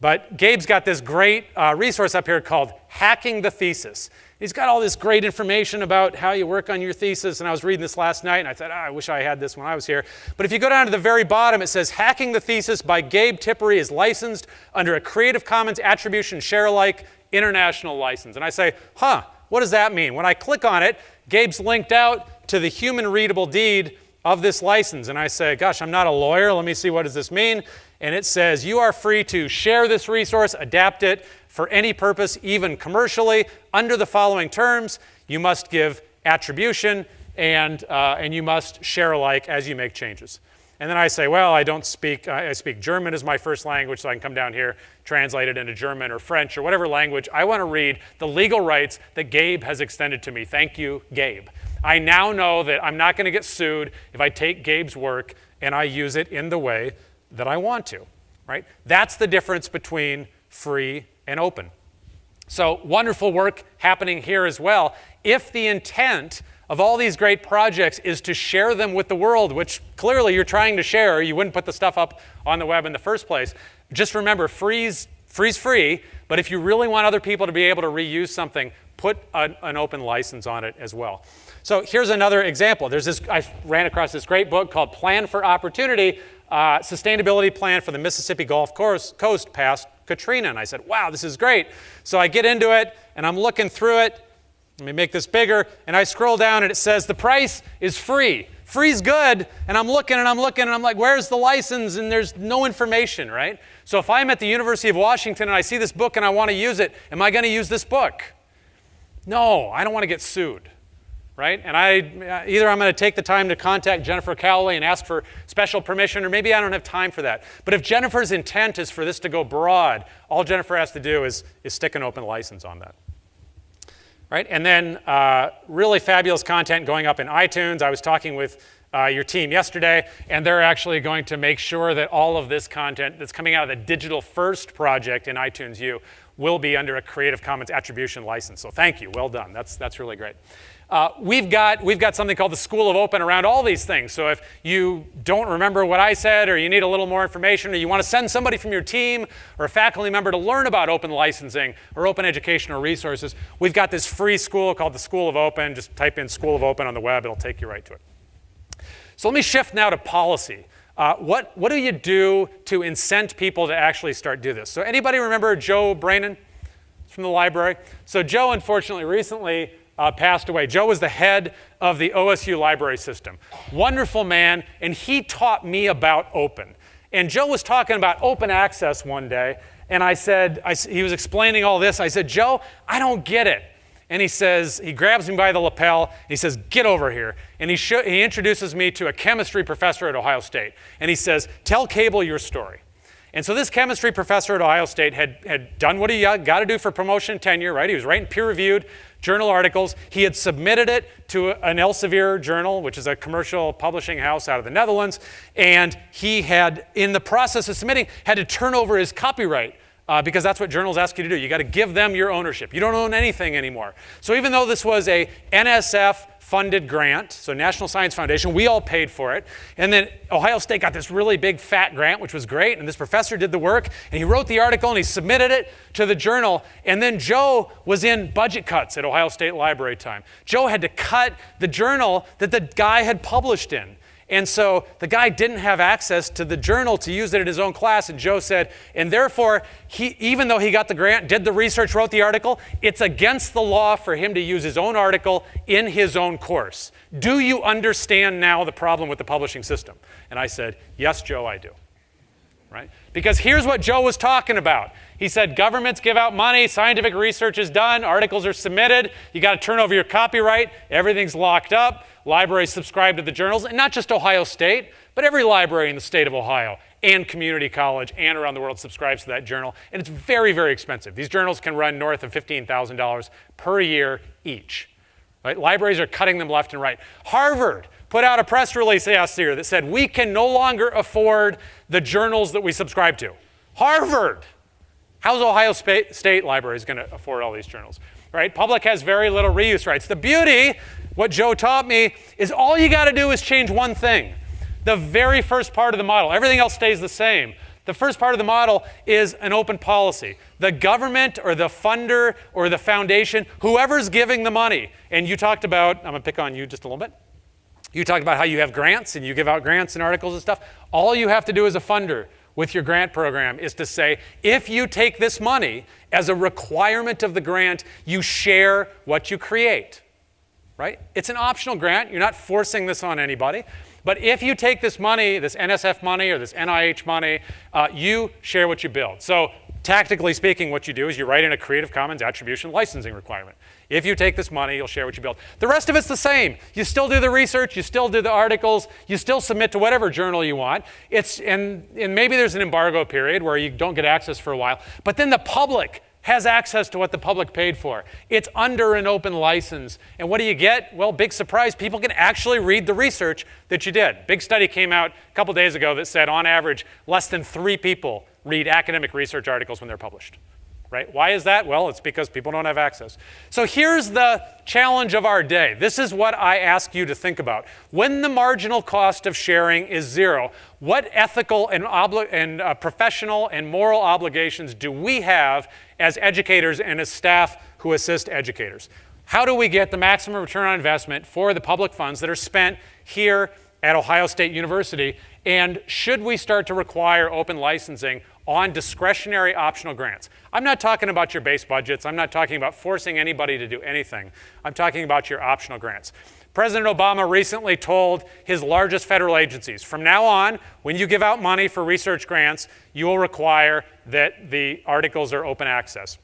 But Gabe's got this great uh, resource up here called Hacking the Thesis. He's got all this great information about how you work on your thesis, and I was reading this last night, and I thought, oh, I wish I had this when I was here. But if you go down to the very bottom, it says Hacking the Thesis by Gabe Tippery is licensed under a Creative Commons Attribution Share Alike International License. And I say, huh, what does that mean? When I click on it, Gabe's linked out to the human readable deed of this license. And I say, gosh, I'm not a lawyer. Let me see, what does this mean? And it says, you are free to share this resource, adapt it for any purpose, even commercially, under the following terms. You must give attribution and, uh, and you must share alike as you make changes. And then I say, well, I don't speak, I speak German as my first language, so I can come down here, translate it into German or French or whatever language. I want to read the legal rights that Gabe has extended to me. Thank you, Gabe. I now know that I'm not going to get sued if I take Gabe's work and I use it in the way that I want to, right? That's the difference between free and open. So wonderful work happening here as well. If the intent of all these great projects is to share them with the world, which clearly you're trying to share, you wouldn't put the stuff up on the web in the first place. Just remember, free's, free's free, but if you really want other people to be able to reuse something, put an, an open license on it as well. So here's another example. There's this, I ran across this great book called Plan for Opportunity, uh, Sustainability Plan for the Mississippi Gulf Coast, Coast past Katrina. And I said, wow, this is great. So I get into it and I'm looking through it. Let me make this bigger, and I scroll down and it says the price is free. Free's good, and I'm looking and I'm looking and I'm like, where's the license? And there's no information, right? So if I'm at the University of Washington and I see this book and I want to use it, am I going to use this book? No, I don't want to get sued right? And I either I'm going to take the time to contact Jennifer Cowley and ask for special permission, or maybe I don't have time for that. But if Jennifer's intent is for this to go broad, all Jennifer has to do is, is stick an open license on that. Right? And then uh, really fabulous content going up in iTunes. I was talking with uh, your team yesterday, and they're actually going to make sure that all of this content that's coming out of the Digital First project in iTunes U will be under a Creative Commons attribution license. So thank you, well done. That's, that's really great. Uh, we've, got, we've got something called the School of Open around all these things. So if you don't remember what I said, or you need a little more information, or you want to send somebody from your team or a faculty member to learn about open licensing or open educational resources, we've got this free school called the School of Open. Just type in School of Open on the web, it'll take you right to it. So let me shift now to policy. Uh, what, what do you do to incent people to actually start do this? So anybody remember Joe Branin from the library? So Joe, unfortunately, recently uh, passed away. Joe was the head of the OSU library system. Wonderful man, and he taught me about open. And Joe was talking about open access one day, and I said, I, he was explaining all this. I said, Joe, I don't get it. And he says, he grabs me by the lapel, and he says, get over here. And he, he introduces me to a chemistry professor at Ohio State. And he says, tell Cable your story. And so this chemistry professor at Ohio State had, had done what he got to do for promotion and tenure, right? He was writing peer-reviewed journal articles. He had submitted it to an Elsevier journal, which is a commercial publishing house out of the Netherlands, and he had, in the process of submitting, had to turn over his copyright uh, because that's what journals ask you to do. You got to give them your ownership. You don't own anything anymore. So even though this was a NSF funded grant, so National Science Foundation, we all paid for it. And then Ohio State got this really big fat grant, which was great. And this professor did the work, and he wrote the article and he submitted it to the journal. And then Joe was in budget cuts at Ohio State Library time. Joe had to cut the journal that the guy had published in. And so the guy didn't have access to the journal to use it in his own class. And Joe said, and therefore, he, even though he got the grant, did the research, wrote the article, it's against the law for him to use his own article in his own course. Do you understand now the problem with the publishing system? And I said, yes, Joe, I do. Right? Because here's what Joe was talking about. He said governments give out money, scientific research is done, articles are submitted, you got to turn over your copyright, everything's locked up, libraries subscribe to the journals, and not just Ohio State, but every library in the state of Ohio and community college and around the world subscribes to that journal, and it's very, very expensive. These journals can run north of $15,000 per year each. Right? Libraries are cutting them left and right. Harvard put out a press release last year that said we can no longer afford the journals that we subscribe to. Harvard! How's Ohio State Libraries going to afford all these journals? Right? Public has very little reuse rights. The beauty, what Joe taught me, is all you got to do is change one thing. The very first part of the model. Everything else stays the same. The first part of the model is an open policy. The government or the funder or the foundation, whoever's giving the money, and you talked about, I'm going to pick on you just a little bit. You talked about how you have grants and you give out grants and articles and stuff. All you have to do as a funder with your grant program is to say, if you take this money as a requirement of the grant, you share what you create, right? It's an optional grant. You're not forcing this on anybody. But if you take this money, this NSF money or this NIH money, uh, you share what you build. So tactically speaking, what you do is you write in a Creative Commons attribution licensing requirement. If you take this money, you'll share what you build. The rest of it's the same. You still do the research, you still do the articles, you still submit to whatever journal you want. It's, and, and maybe there's an embargo period where you don't get access for a while, but then the public has access to what the public paid for. It's under an open license. And what do you get? Well, big surprise, people can actually read the research that you did. Big study came out a couple days ago that said on average, less than three people read academic research articles when they're published right? Why is that? Well, it's because people don't have access. So here's the challenge of our day. This is what I ask you to think about. When the marginal cost of sharing is zero, what ethical and, and uh, professional and moral obligations do we have as educators and as staff who assist educators? How do we get the maximum return on investment for the public funds that are spent here at Ohio State University? And should we start to require open licensing on discretionary optional grants. I'm not talking about your base budgets. I'm not talking about forcing anybody to do anything. I'm talking about your optional grants. President Obama recently told his largest federal agencies, from now on, when you give out money for research grants, you will require that the articles are open access.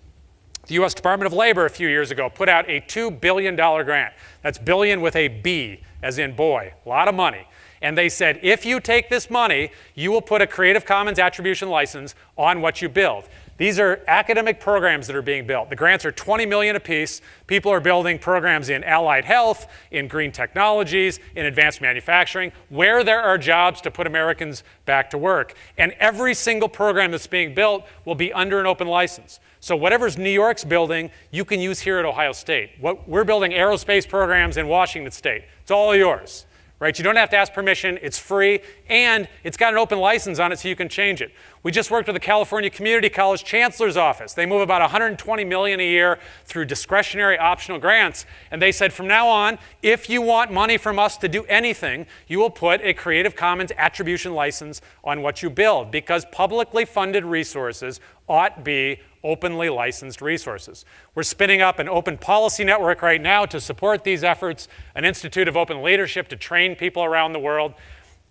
The US Department of Labor a few years ago put out a $2 billion grant. That's billion with a B, as in boy, a lot of money. And they said, if you take this money, you will put a Creative Commons attribution license on what you build. These are academic programs that are being built. The grants are 20 million apiece. People are building programs in allied health, in green technologies, in advanced manufacturing, where there are jobs to put Americans back to work. And every single program that's being built will be under an open license. So whatever's New York's building, you can use here at Ohio State. What, we're building aerospace programs in Washington State. It's all yours right? You don't have to ask permission, it's free, and it's got an open license on it so you can change it. We just worked with the California Community College Chancellor's Office. They move about 120 million a year through discretionary optional grants, and they said from now on, if you want money from us to do anything, you will put a Creative Commons attribution license on what you build because publicly funded resources ought be openly licensed resources. We're spinning up an open policy network right now to support these efforts, an Institute of Open Leadership to train people around the world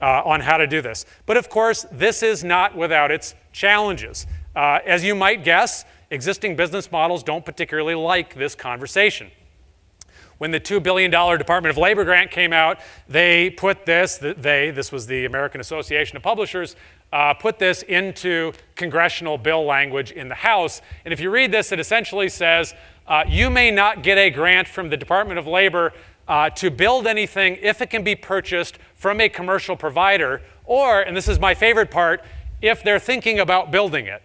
uh, on how to do this. But of course, this is not without its challenges. Uh, as you might guess, existing business models don't particularly like this conversation. When the $2 billion Department of Labor grant came out, they put this, they, this was the American Association of Publishers, uh, put this into congressional bill language in the House. And if you read this, it essentially says uh, you may not get a grant from the Department of Labor uh, to build anything if it can be purchased from a commercial provider, or, and this is my favorite part, if they're thinking about building it,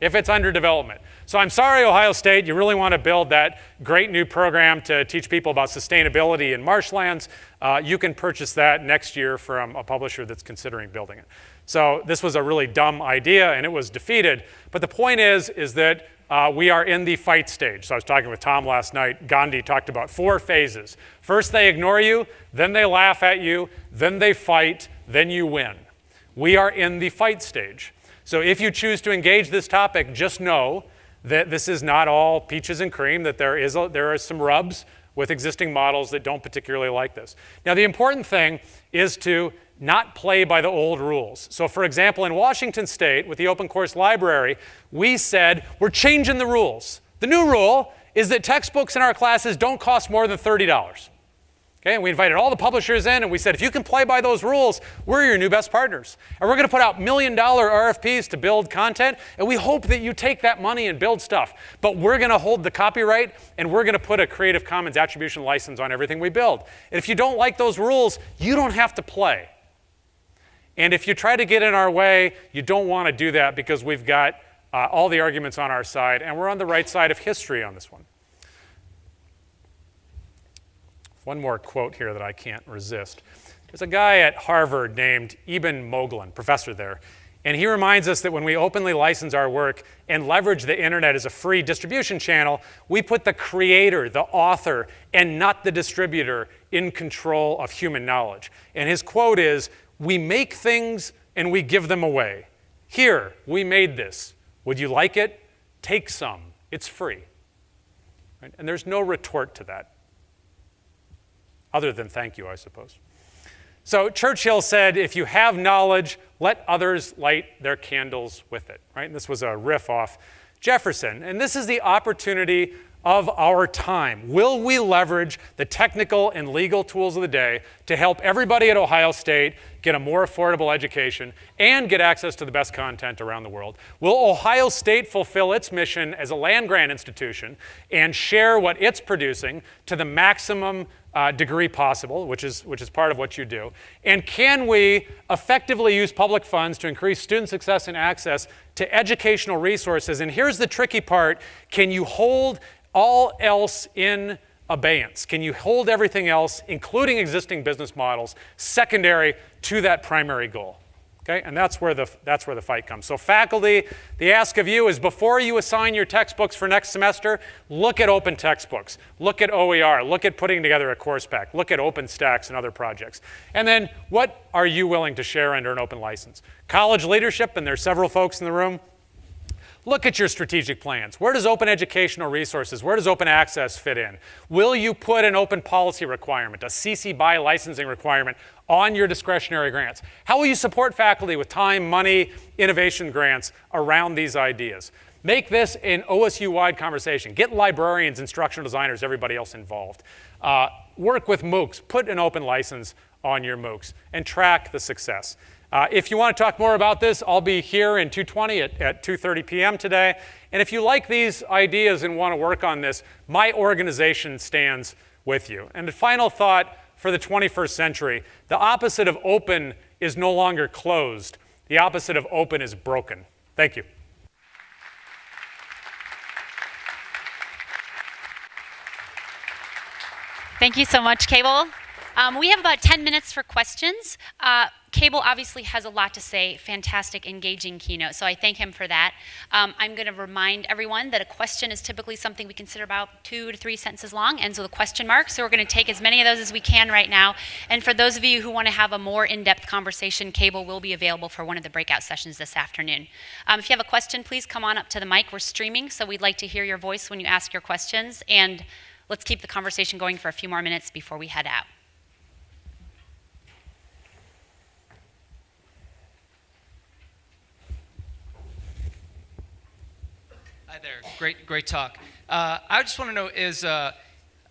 if it's under development. So I'm sorry, Ohio State, you really want to build that great new program to teach people about sustainability in marshlands. Uh, you can purchase that next year from a publisher that's considering building it. So this was a really dumb idea and it was defeated. But the point is, is that uh, we are in the fight stage. So I was talking with Tom last night. Gandhi talked about four phases. First, they ignore you, then they laugh at you, then they fight, then you win. We are in the fight stage. So if you choose to engage this topic, just know that this is not all peaches and cream, that there, is a, there are some rubs with existing models that don't particularly like this. Now, the important thing is to not play by the old rules. So, for example, in Washington State, with the Open Course Library, we said we're changing the rules. The new rule is that textbooks in our classes don't cost more than $30. Okay, and we invited all the publishers in and we said, if you can play by those rules, we're your new best partners. And we're going to put out million dollar RFPs to build content, and we hope that you take that money and build stuff. But we're going to hold the copyright and we're going to put a Creative Commons attribution license on everything we build. And if you don't like those rules, you don't have to play. And if you try to get in our way, you don't want to do that because we've got uh, all the arguments on our side, and we're on the right side of history on this one. One more quote here that I can't resist. There's a guy at Harvard named Eben Moglen, professor there, and he reminds us that when we openly license our work and leverage the internet as a free distribution channel, we put the creator, the author, and not the distributor in control of human knowledge. And his quote is, we make things and we give them away. Here, we made this. Would you like it? Take some. It's free. Right? And there's no retort to that. Other than thank you, I suppose. So Churchill said, if you have knowledge, let others light their candles with it, right? And this was a riff off Jefferson. And this is the opportunity of our time. Will we leverage the technical and legal tools of the day to help everybody at Ohio State get a more affordable education and get access to the best content around the world? Will Ohio State fulfill its mission as a land grant institution and share what it's producing to the maximum uh, degree possible, which is, which is part of what you do? And can we effectively use public funds to increase student success and access to educational resources? And here's the tricky part can you hold all else in abeyance? Can you hold everything else, including existing business models, secondary to that primary goal? Okay, and that's where, the, that's where the fight comes. So faculty, the ask of you is before you assign your textbooks for next semester, look at open textbooks, look at OER, look at putting together a course pack, look at OpenStax and other projects. And then what are you willing to share under an open license? College leadership, and there's several folks in the room, Look at your strategic plans. Where does open educational resources, where does open access fit in? Will you put an open policy requirement, a CC BY licensing requirement on your discretionary grants? How will you support faculty with time, money, innovation grants around these ideas? Make this an OSU-wide conversation. Get librarians, instructional designers, everybody else involved. Uh, work with MOOCs. Put an open license on your MOOCs and track the success. Uh, if you want to talk more about this, I'll be here in 220 at, at 2.30 p.m. today. And if you like these ideas and want to work on this, my organization stands with you. And the final thought for the 21st century, the opposite of open is no longer closed. The opposite of open is broken. Thank you. Thank you so much, Cable. Um, we have about 10 minutes for questions. Uh, Cable obviously has a lot to say, fantastic, engaging keynote, so I thank him for that. Um, I'm going to remind everyone that a question is typically something we consider about two to three sentences long, and so the question mark, so we're going to take as many of those as we can right now. And for those of you who want to have a more in-depth conversation, Cable will be available for one of the breakout sessions this afternoon. Um, if you have a question, please come on up to the mic. We're streaming, so we'd like to hear your voice when you ask your questions, and let's keep the conversation going for a few more minutes before we head out. There. Great, great talk. Uh, I just want to know is, uh,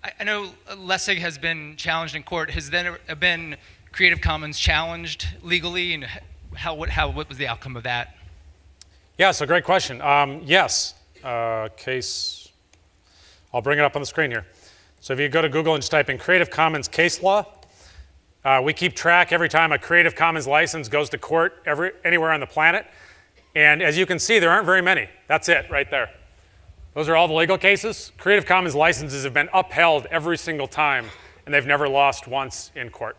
I, I, know Lessig has been challenged in court. Has then been Creative Commons challenged legally, and how what how what was the outcome of that? Yeah, so great question. Um, yes, uh, case. I'll bring it up on the screen here. So if you go to Google and just type in Creative Commons case law, uh, we keep track every time a Creative Commons license goes to court every, anywhere on the planet. And as you can see, there aren't very many. That's it right there. Those are all the legal cases. Creative Commons licenses have been upheld every single time, and they've never lost once in court.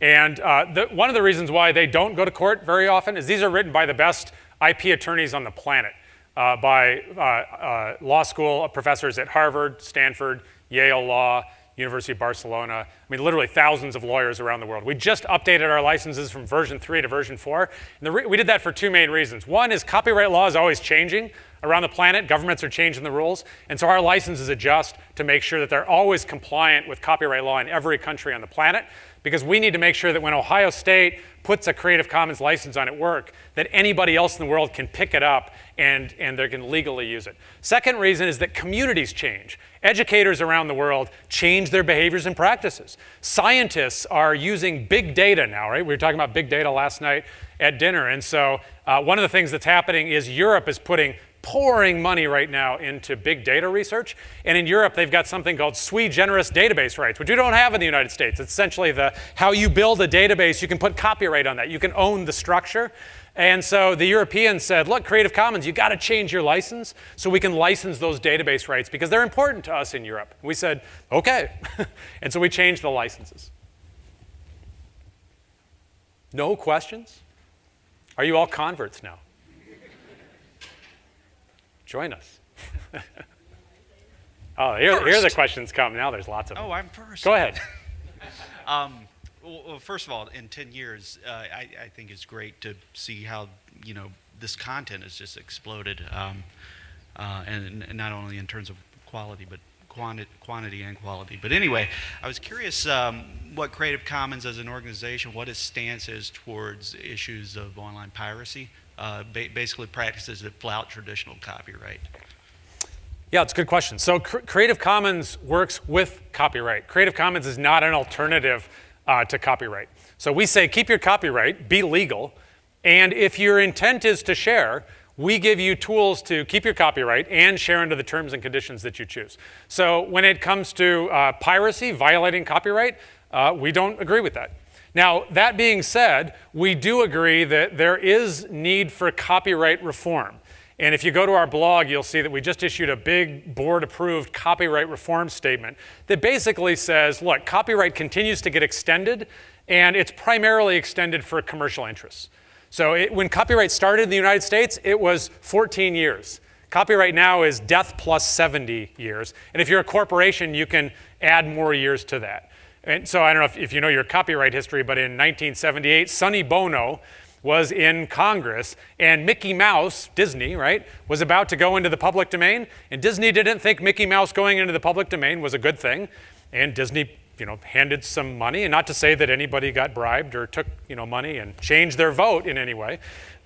And uh, the, one of the reasons why they don't go to court very often is these are written by the best IP attorneys on the planet, uh, by uh, uh, law school professors at Harvard, Stanford, Yale Law, University of Barcelona. I mean, literally thousands of lawyers around the world. We just updated our licenses from version 3 to version 4. And we did that for two main reasons. One is copyright law is always changing around the planet. Governments are changing the rules. And so our licenses adjust to make sure that they're always compliant with copyright law in every country on the planet because we need to make sure that when Ohio State puts a Creative Commons license on at work, that anybody else in the world can pick it up and, and they can legally use it. Second reason is that communities change. Educators around the world change their behaviors and practices. Scientists are using big data now, right? We were talking about big data last night at dinner. And so uh, one of the things that's happening is Europe is putting pouring money right now into big data research. And in Europe, they've got something called sui generis database rights, which we don't have in the United States. It's essentially the how you build a database, you can put copyright on that. You can own the structure. And so the Europeans said, look, Creative Commons, you got to change your license so we can license those database rights because they're important to us in Europe. We said, okay. and so we changed the licenses. No questions? Are you all converts now? Join us. oh, here, here the questions come. Now there's lots of them. Oh, I'm first. Go ahead. um, well, first of all, in 10 years, uh, I, I, think it's great to see how, you know, this content has just exploded. Um, uh, and, and, not only in terms of quality, but quanti quantity and quality. But anyway, I was curious um, what Creative Commons as an organization, what its stance is towards issues of online piracy uh, ba basically practices that flout traditional copyright? Yeah, it's a good question. So C Creative Commons works with copyright. Creative Commons is not an alternative uh, to copyright. So we say keep your copyright, be legal, and if your intent is to share, we give you tools to keep your copyright and share under the terms and conditions that you choose. So when it comes to uh, piracy, violating copyright, uh, we don't agree with that. Now, that being said, we do agree that there is need for copyright reform. And if you go to our blog, you'll see that we just issued a big board-approved copyright reform statement that basically says, look, copyright continues to get extended, and it's primarily extended for commercial interests. So it, when copyright started in the United States, it was 14 years. Copyright now is death plus 70 years. And if you're a corporation, you can add more years to that. And so I don't know if, if you know your copyright history, but in 1978, Sonny Bono was in Congress, and Mickey Mouse, Disney, right, was about to go into the public domain, and Disney didn't think Mickey Mouse going into the public domain was a good thing, and Disney, you know, handed some money, and not to say that anybody got bribed or took, you know, money and changed their vote in any way,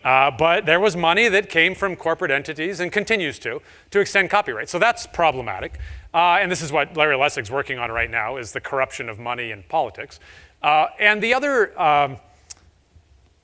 uh, but there was money that came from corporate entities and continues to, to extend copyright. So that's problematic. Uh, and this is what Larry Lessig's working on right now, is the corruption of money in politics. Uh, and the other, um,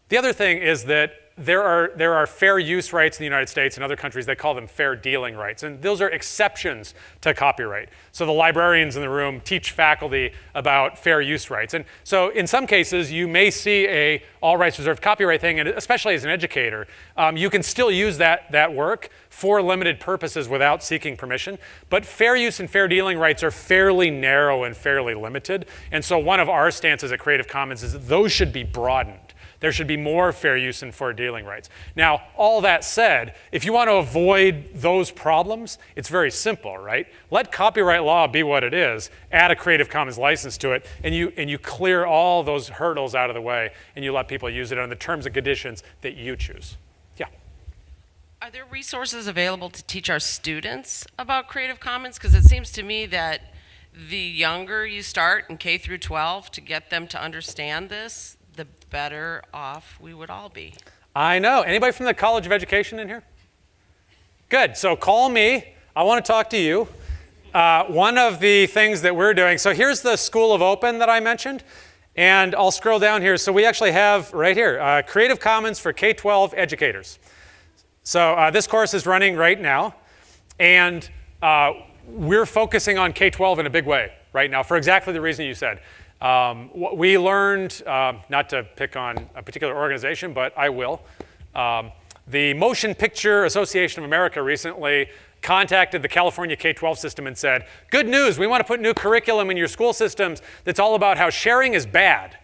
the other thing is that there are, there are fair use rights in the United States and other countries, they call them fair dealing rights. And those are exceptions to copyright. So the librarians in the room teach faculty about fair use rights. And so in some cases, you may see a all rights reserved copyright thing, and especially as an educator, um, you can still use that, that work for limited purposes without seeking permission. But fair use and fair dealing rights are fairly narrow and fairly limited. And so one of our stances at Creative Commons is those should be broadened. There should be more fair use and fair dealing rights. Now, all that said, if you want to avoid those problems, it's very simple, right? Let copyright law be what it is, add a Creative Commons license to it, and you, and you clear all those hurdles out of the way, and you let people use it on the terms and conditions that you choose. Yeah. Are there resources available to teach our students about Creative Commons? Because it seems to me that the younger you start in K through 12 to get them to understand this, better off we would all be. I know. Anybody from the College of Education in here? Good. So call me. I want to talk to you. Uh, one of the things that we're doing, so here's the School of Open that I mentioned. And I'll scroll down here. So we actually have right here, uh, Creative Commons for K-12 educators. So uh, this course is running right now. And uh, we're focusing on K-12 in a big way right now for exactly the reason you said. Um, we learned, uh, not to pick on a particular organization, but I will. Um, the Motion Picture Association of America recently contacted the California K-12 system and said, good news, we want to put new curriculum in your school systems that's all about how sharing is bad.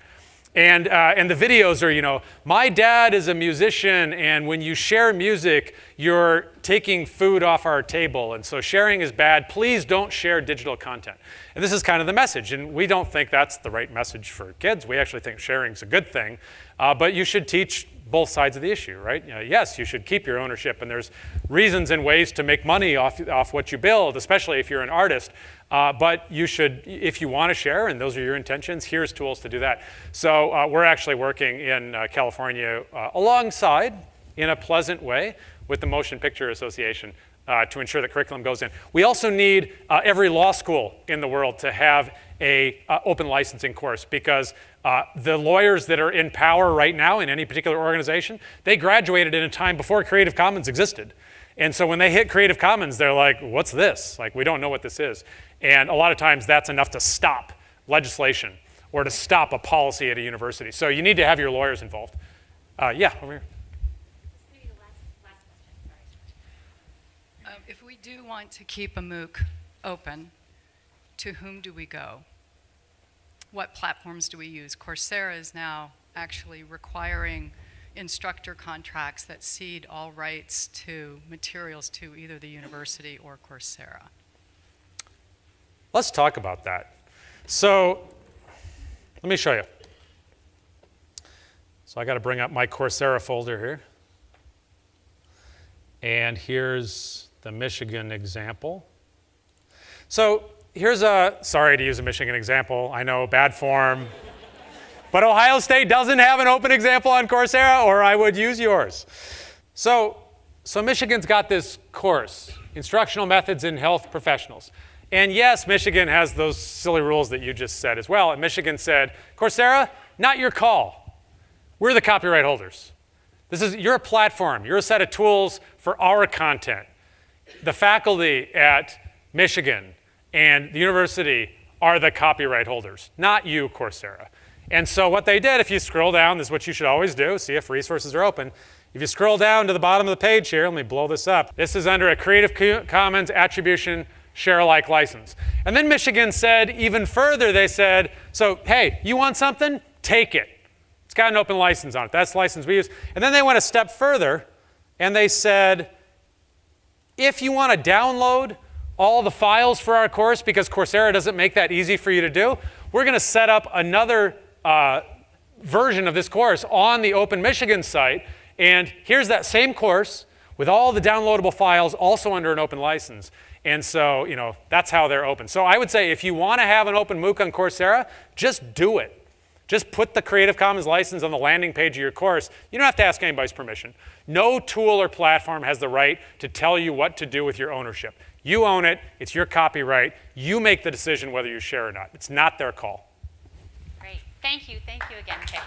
And, uh, and the videos are, you know, my dad is a musician, and when you share music, you're taking food off our table. And so sharing is bad. Please don't share digital content. And this is kind of the message. And we don't think that's the right message for kids. We actually think sharing is a good thing. Uh, but you should teach both sides of the issue, right? You know, yes, you should keep your ownership, and there's reasons and ways to make money off, off what you build, especially if you're an artist. Uh, but you should, if you want to share, and those are your intentions, here's tools to do that. So uh, we're actually working in uh, California uh, alongside, in a pleasant way, with the Motion Picture Association uh, to ensure that curriculum goes in. We also need uh, every law school in the world to have a open licensing course because the lawyers that are in power right now in any particular organization, they graduated in a time before Creative Commons existed. And so when they hit Creative Commons, they're like, what's this? Like, we don't know what this is. And a lot of times that's enough to stop legislation or to stop a policy at a university. So you need to have your lawyers involved. Uh, yeah, over here. Um, if we do want to keep a MOOC open, to whom do we go? What platforms do we use? Coursera is now actually requiring instructor contracts that cede all rights to materials to either the university or Coursera. Let's talk about that. So let me show you. So I got to bring up my Coursera folder here. And here's the Michigan example. So here's a, sorry to use a Michigan example. I know, bad form. but Ohio State doesn't have an open example on Coursera, or I would use yours. So, so Michigan's got this course, Instructional Methods in Health Professionals. And yes, Michigan has those silly rules that you just said as well. And Michigan said, Coursera, not your call. We're the copyright holders. This is, you're a platform. You're a set of tools for our content. The faculty at Michigan and the university are the copyright holders, not you, Coursera. And so what they did, if you scroll down, this is what you should always do, see if resources are open. If you scroll down to the bottom of the page here, let me blow this up. This is under a Creative Commons attribution share alike license. And then Michigan said even further, they said, so hey, you want something? Take it. It's got an open license on it. That's the license we use. And then they went a step further and they said, if you want to download all the files for our course, because Coursera doesn't make that easy for you to do, we're going to set up another uh, version of this course on the Open Michigan site. And here's that same course with all the downloadable files also under an open license. And so, you know, that's how they're open. So I would say if you want to have an open MOOC on Coursera, just do it. Just put the Creative Commons license on the landing page of your course. You don't have to ask anybody's permission. No tool or platform has the right to tell you what to do with your ownership. You own it, it's your copyright. You make the decision whether you share or not. It's not their call. Great. Thank you. Thank you again, Kate.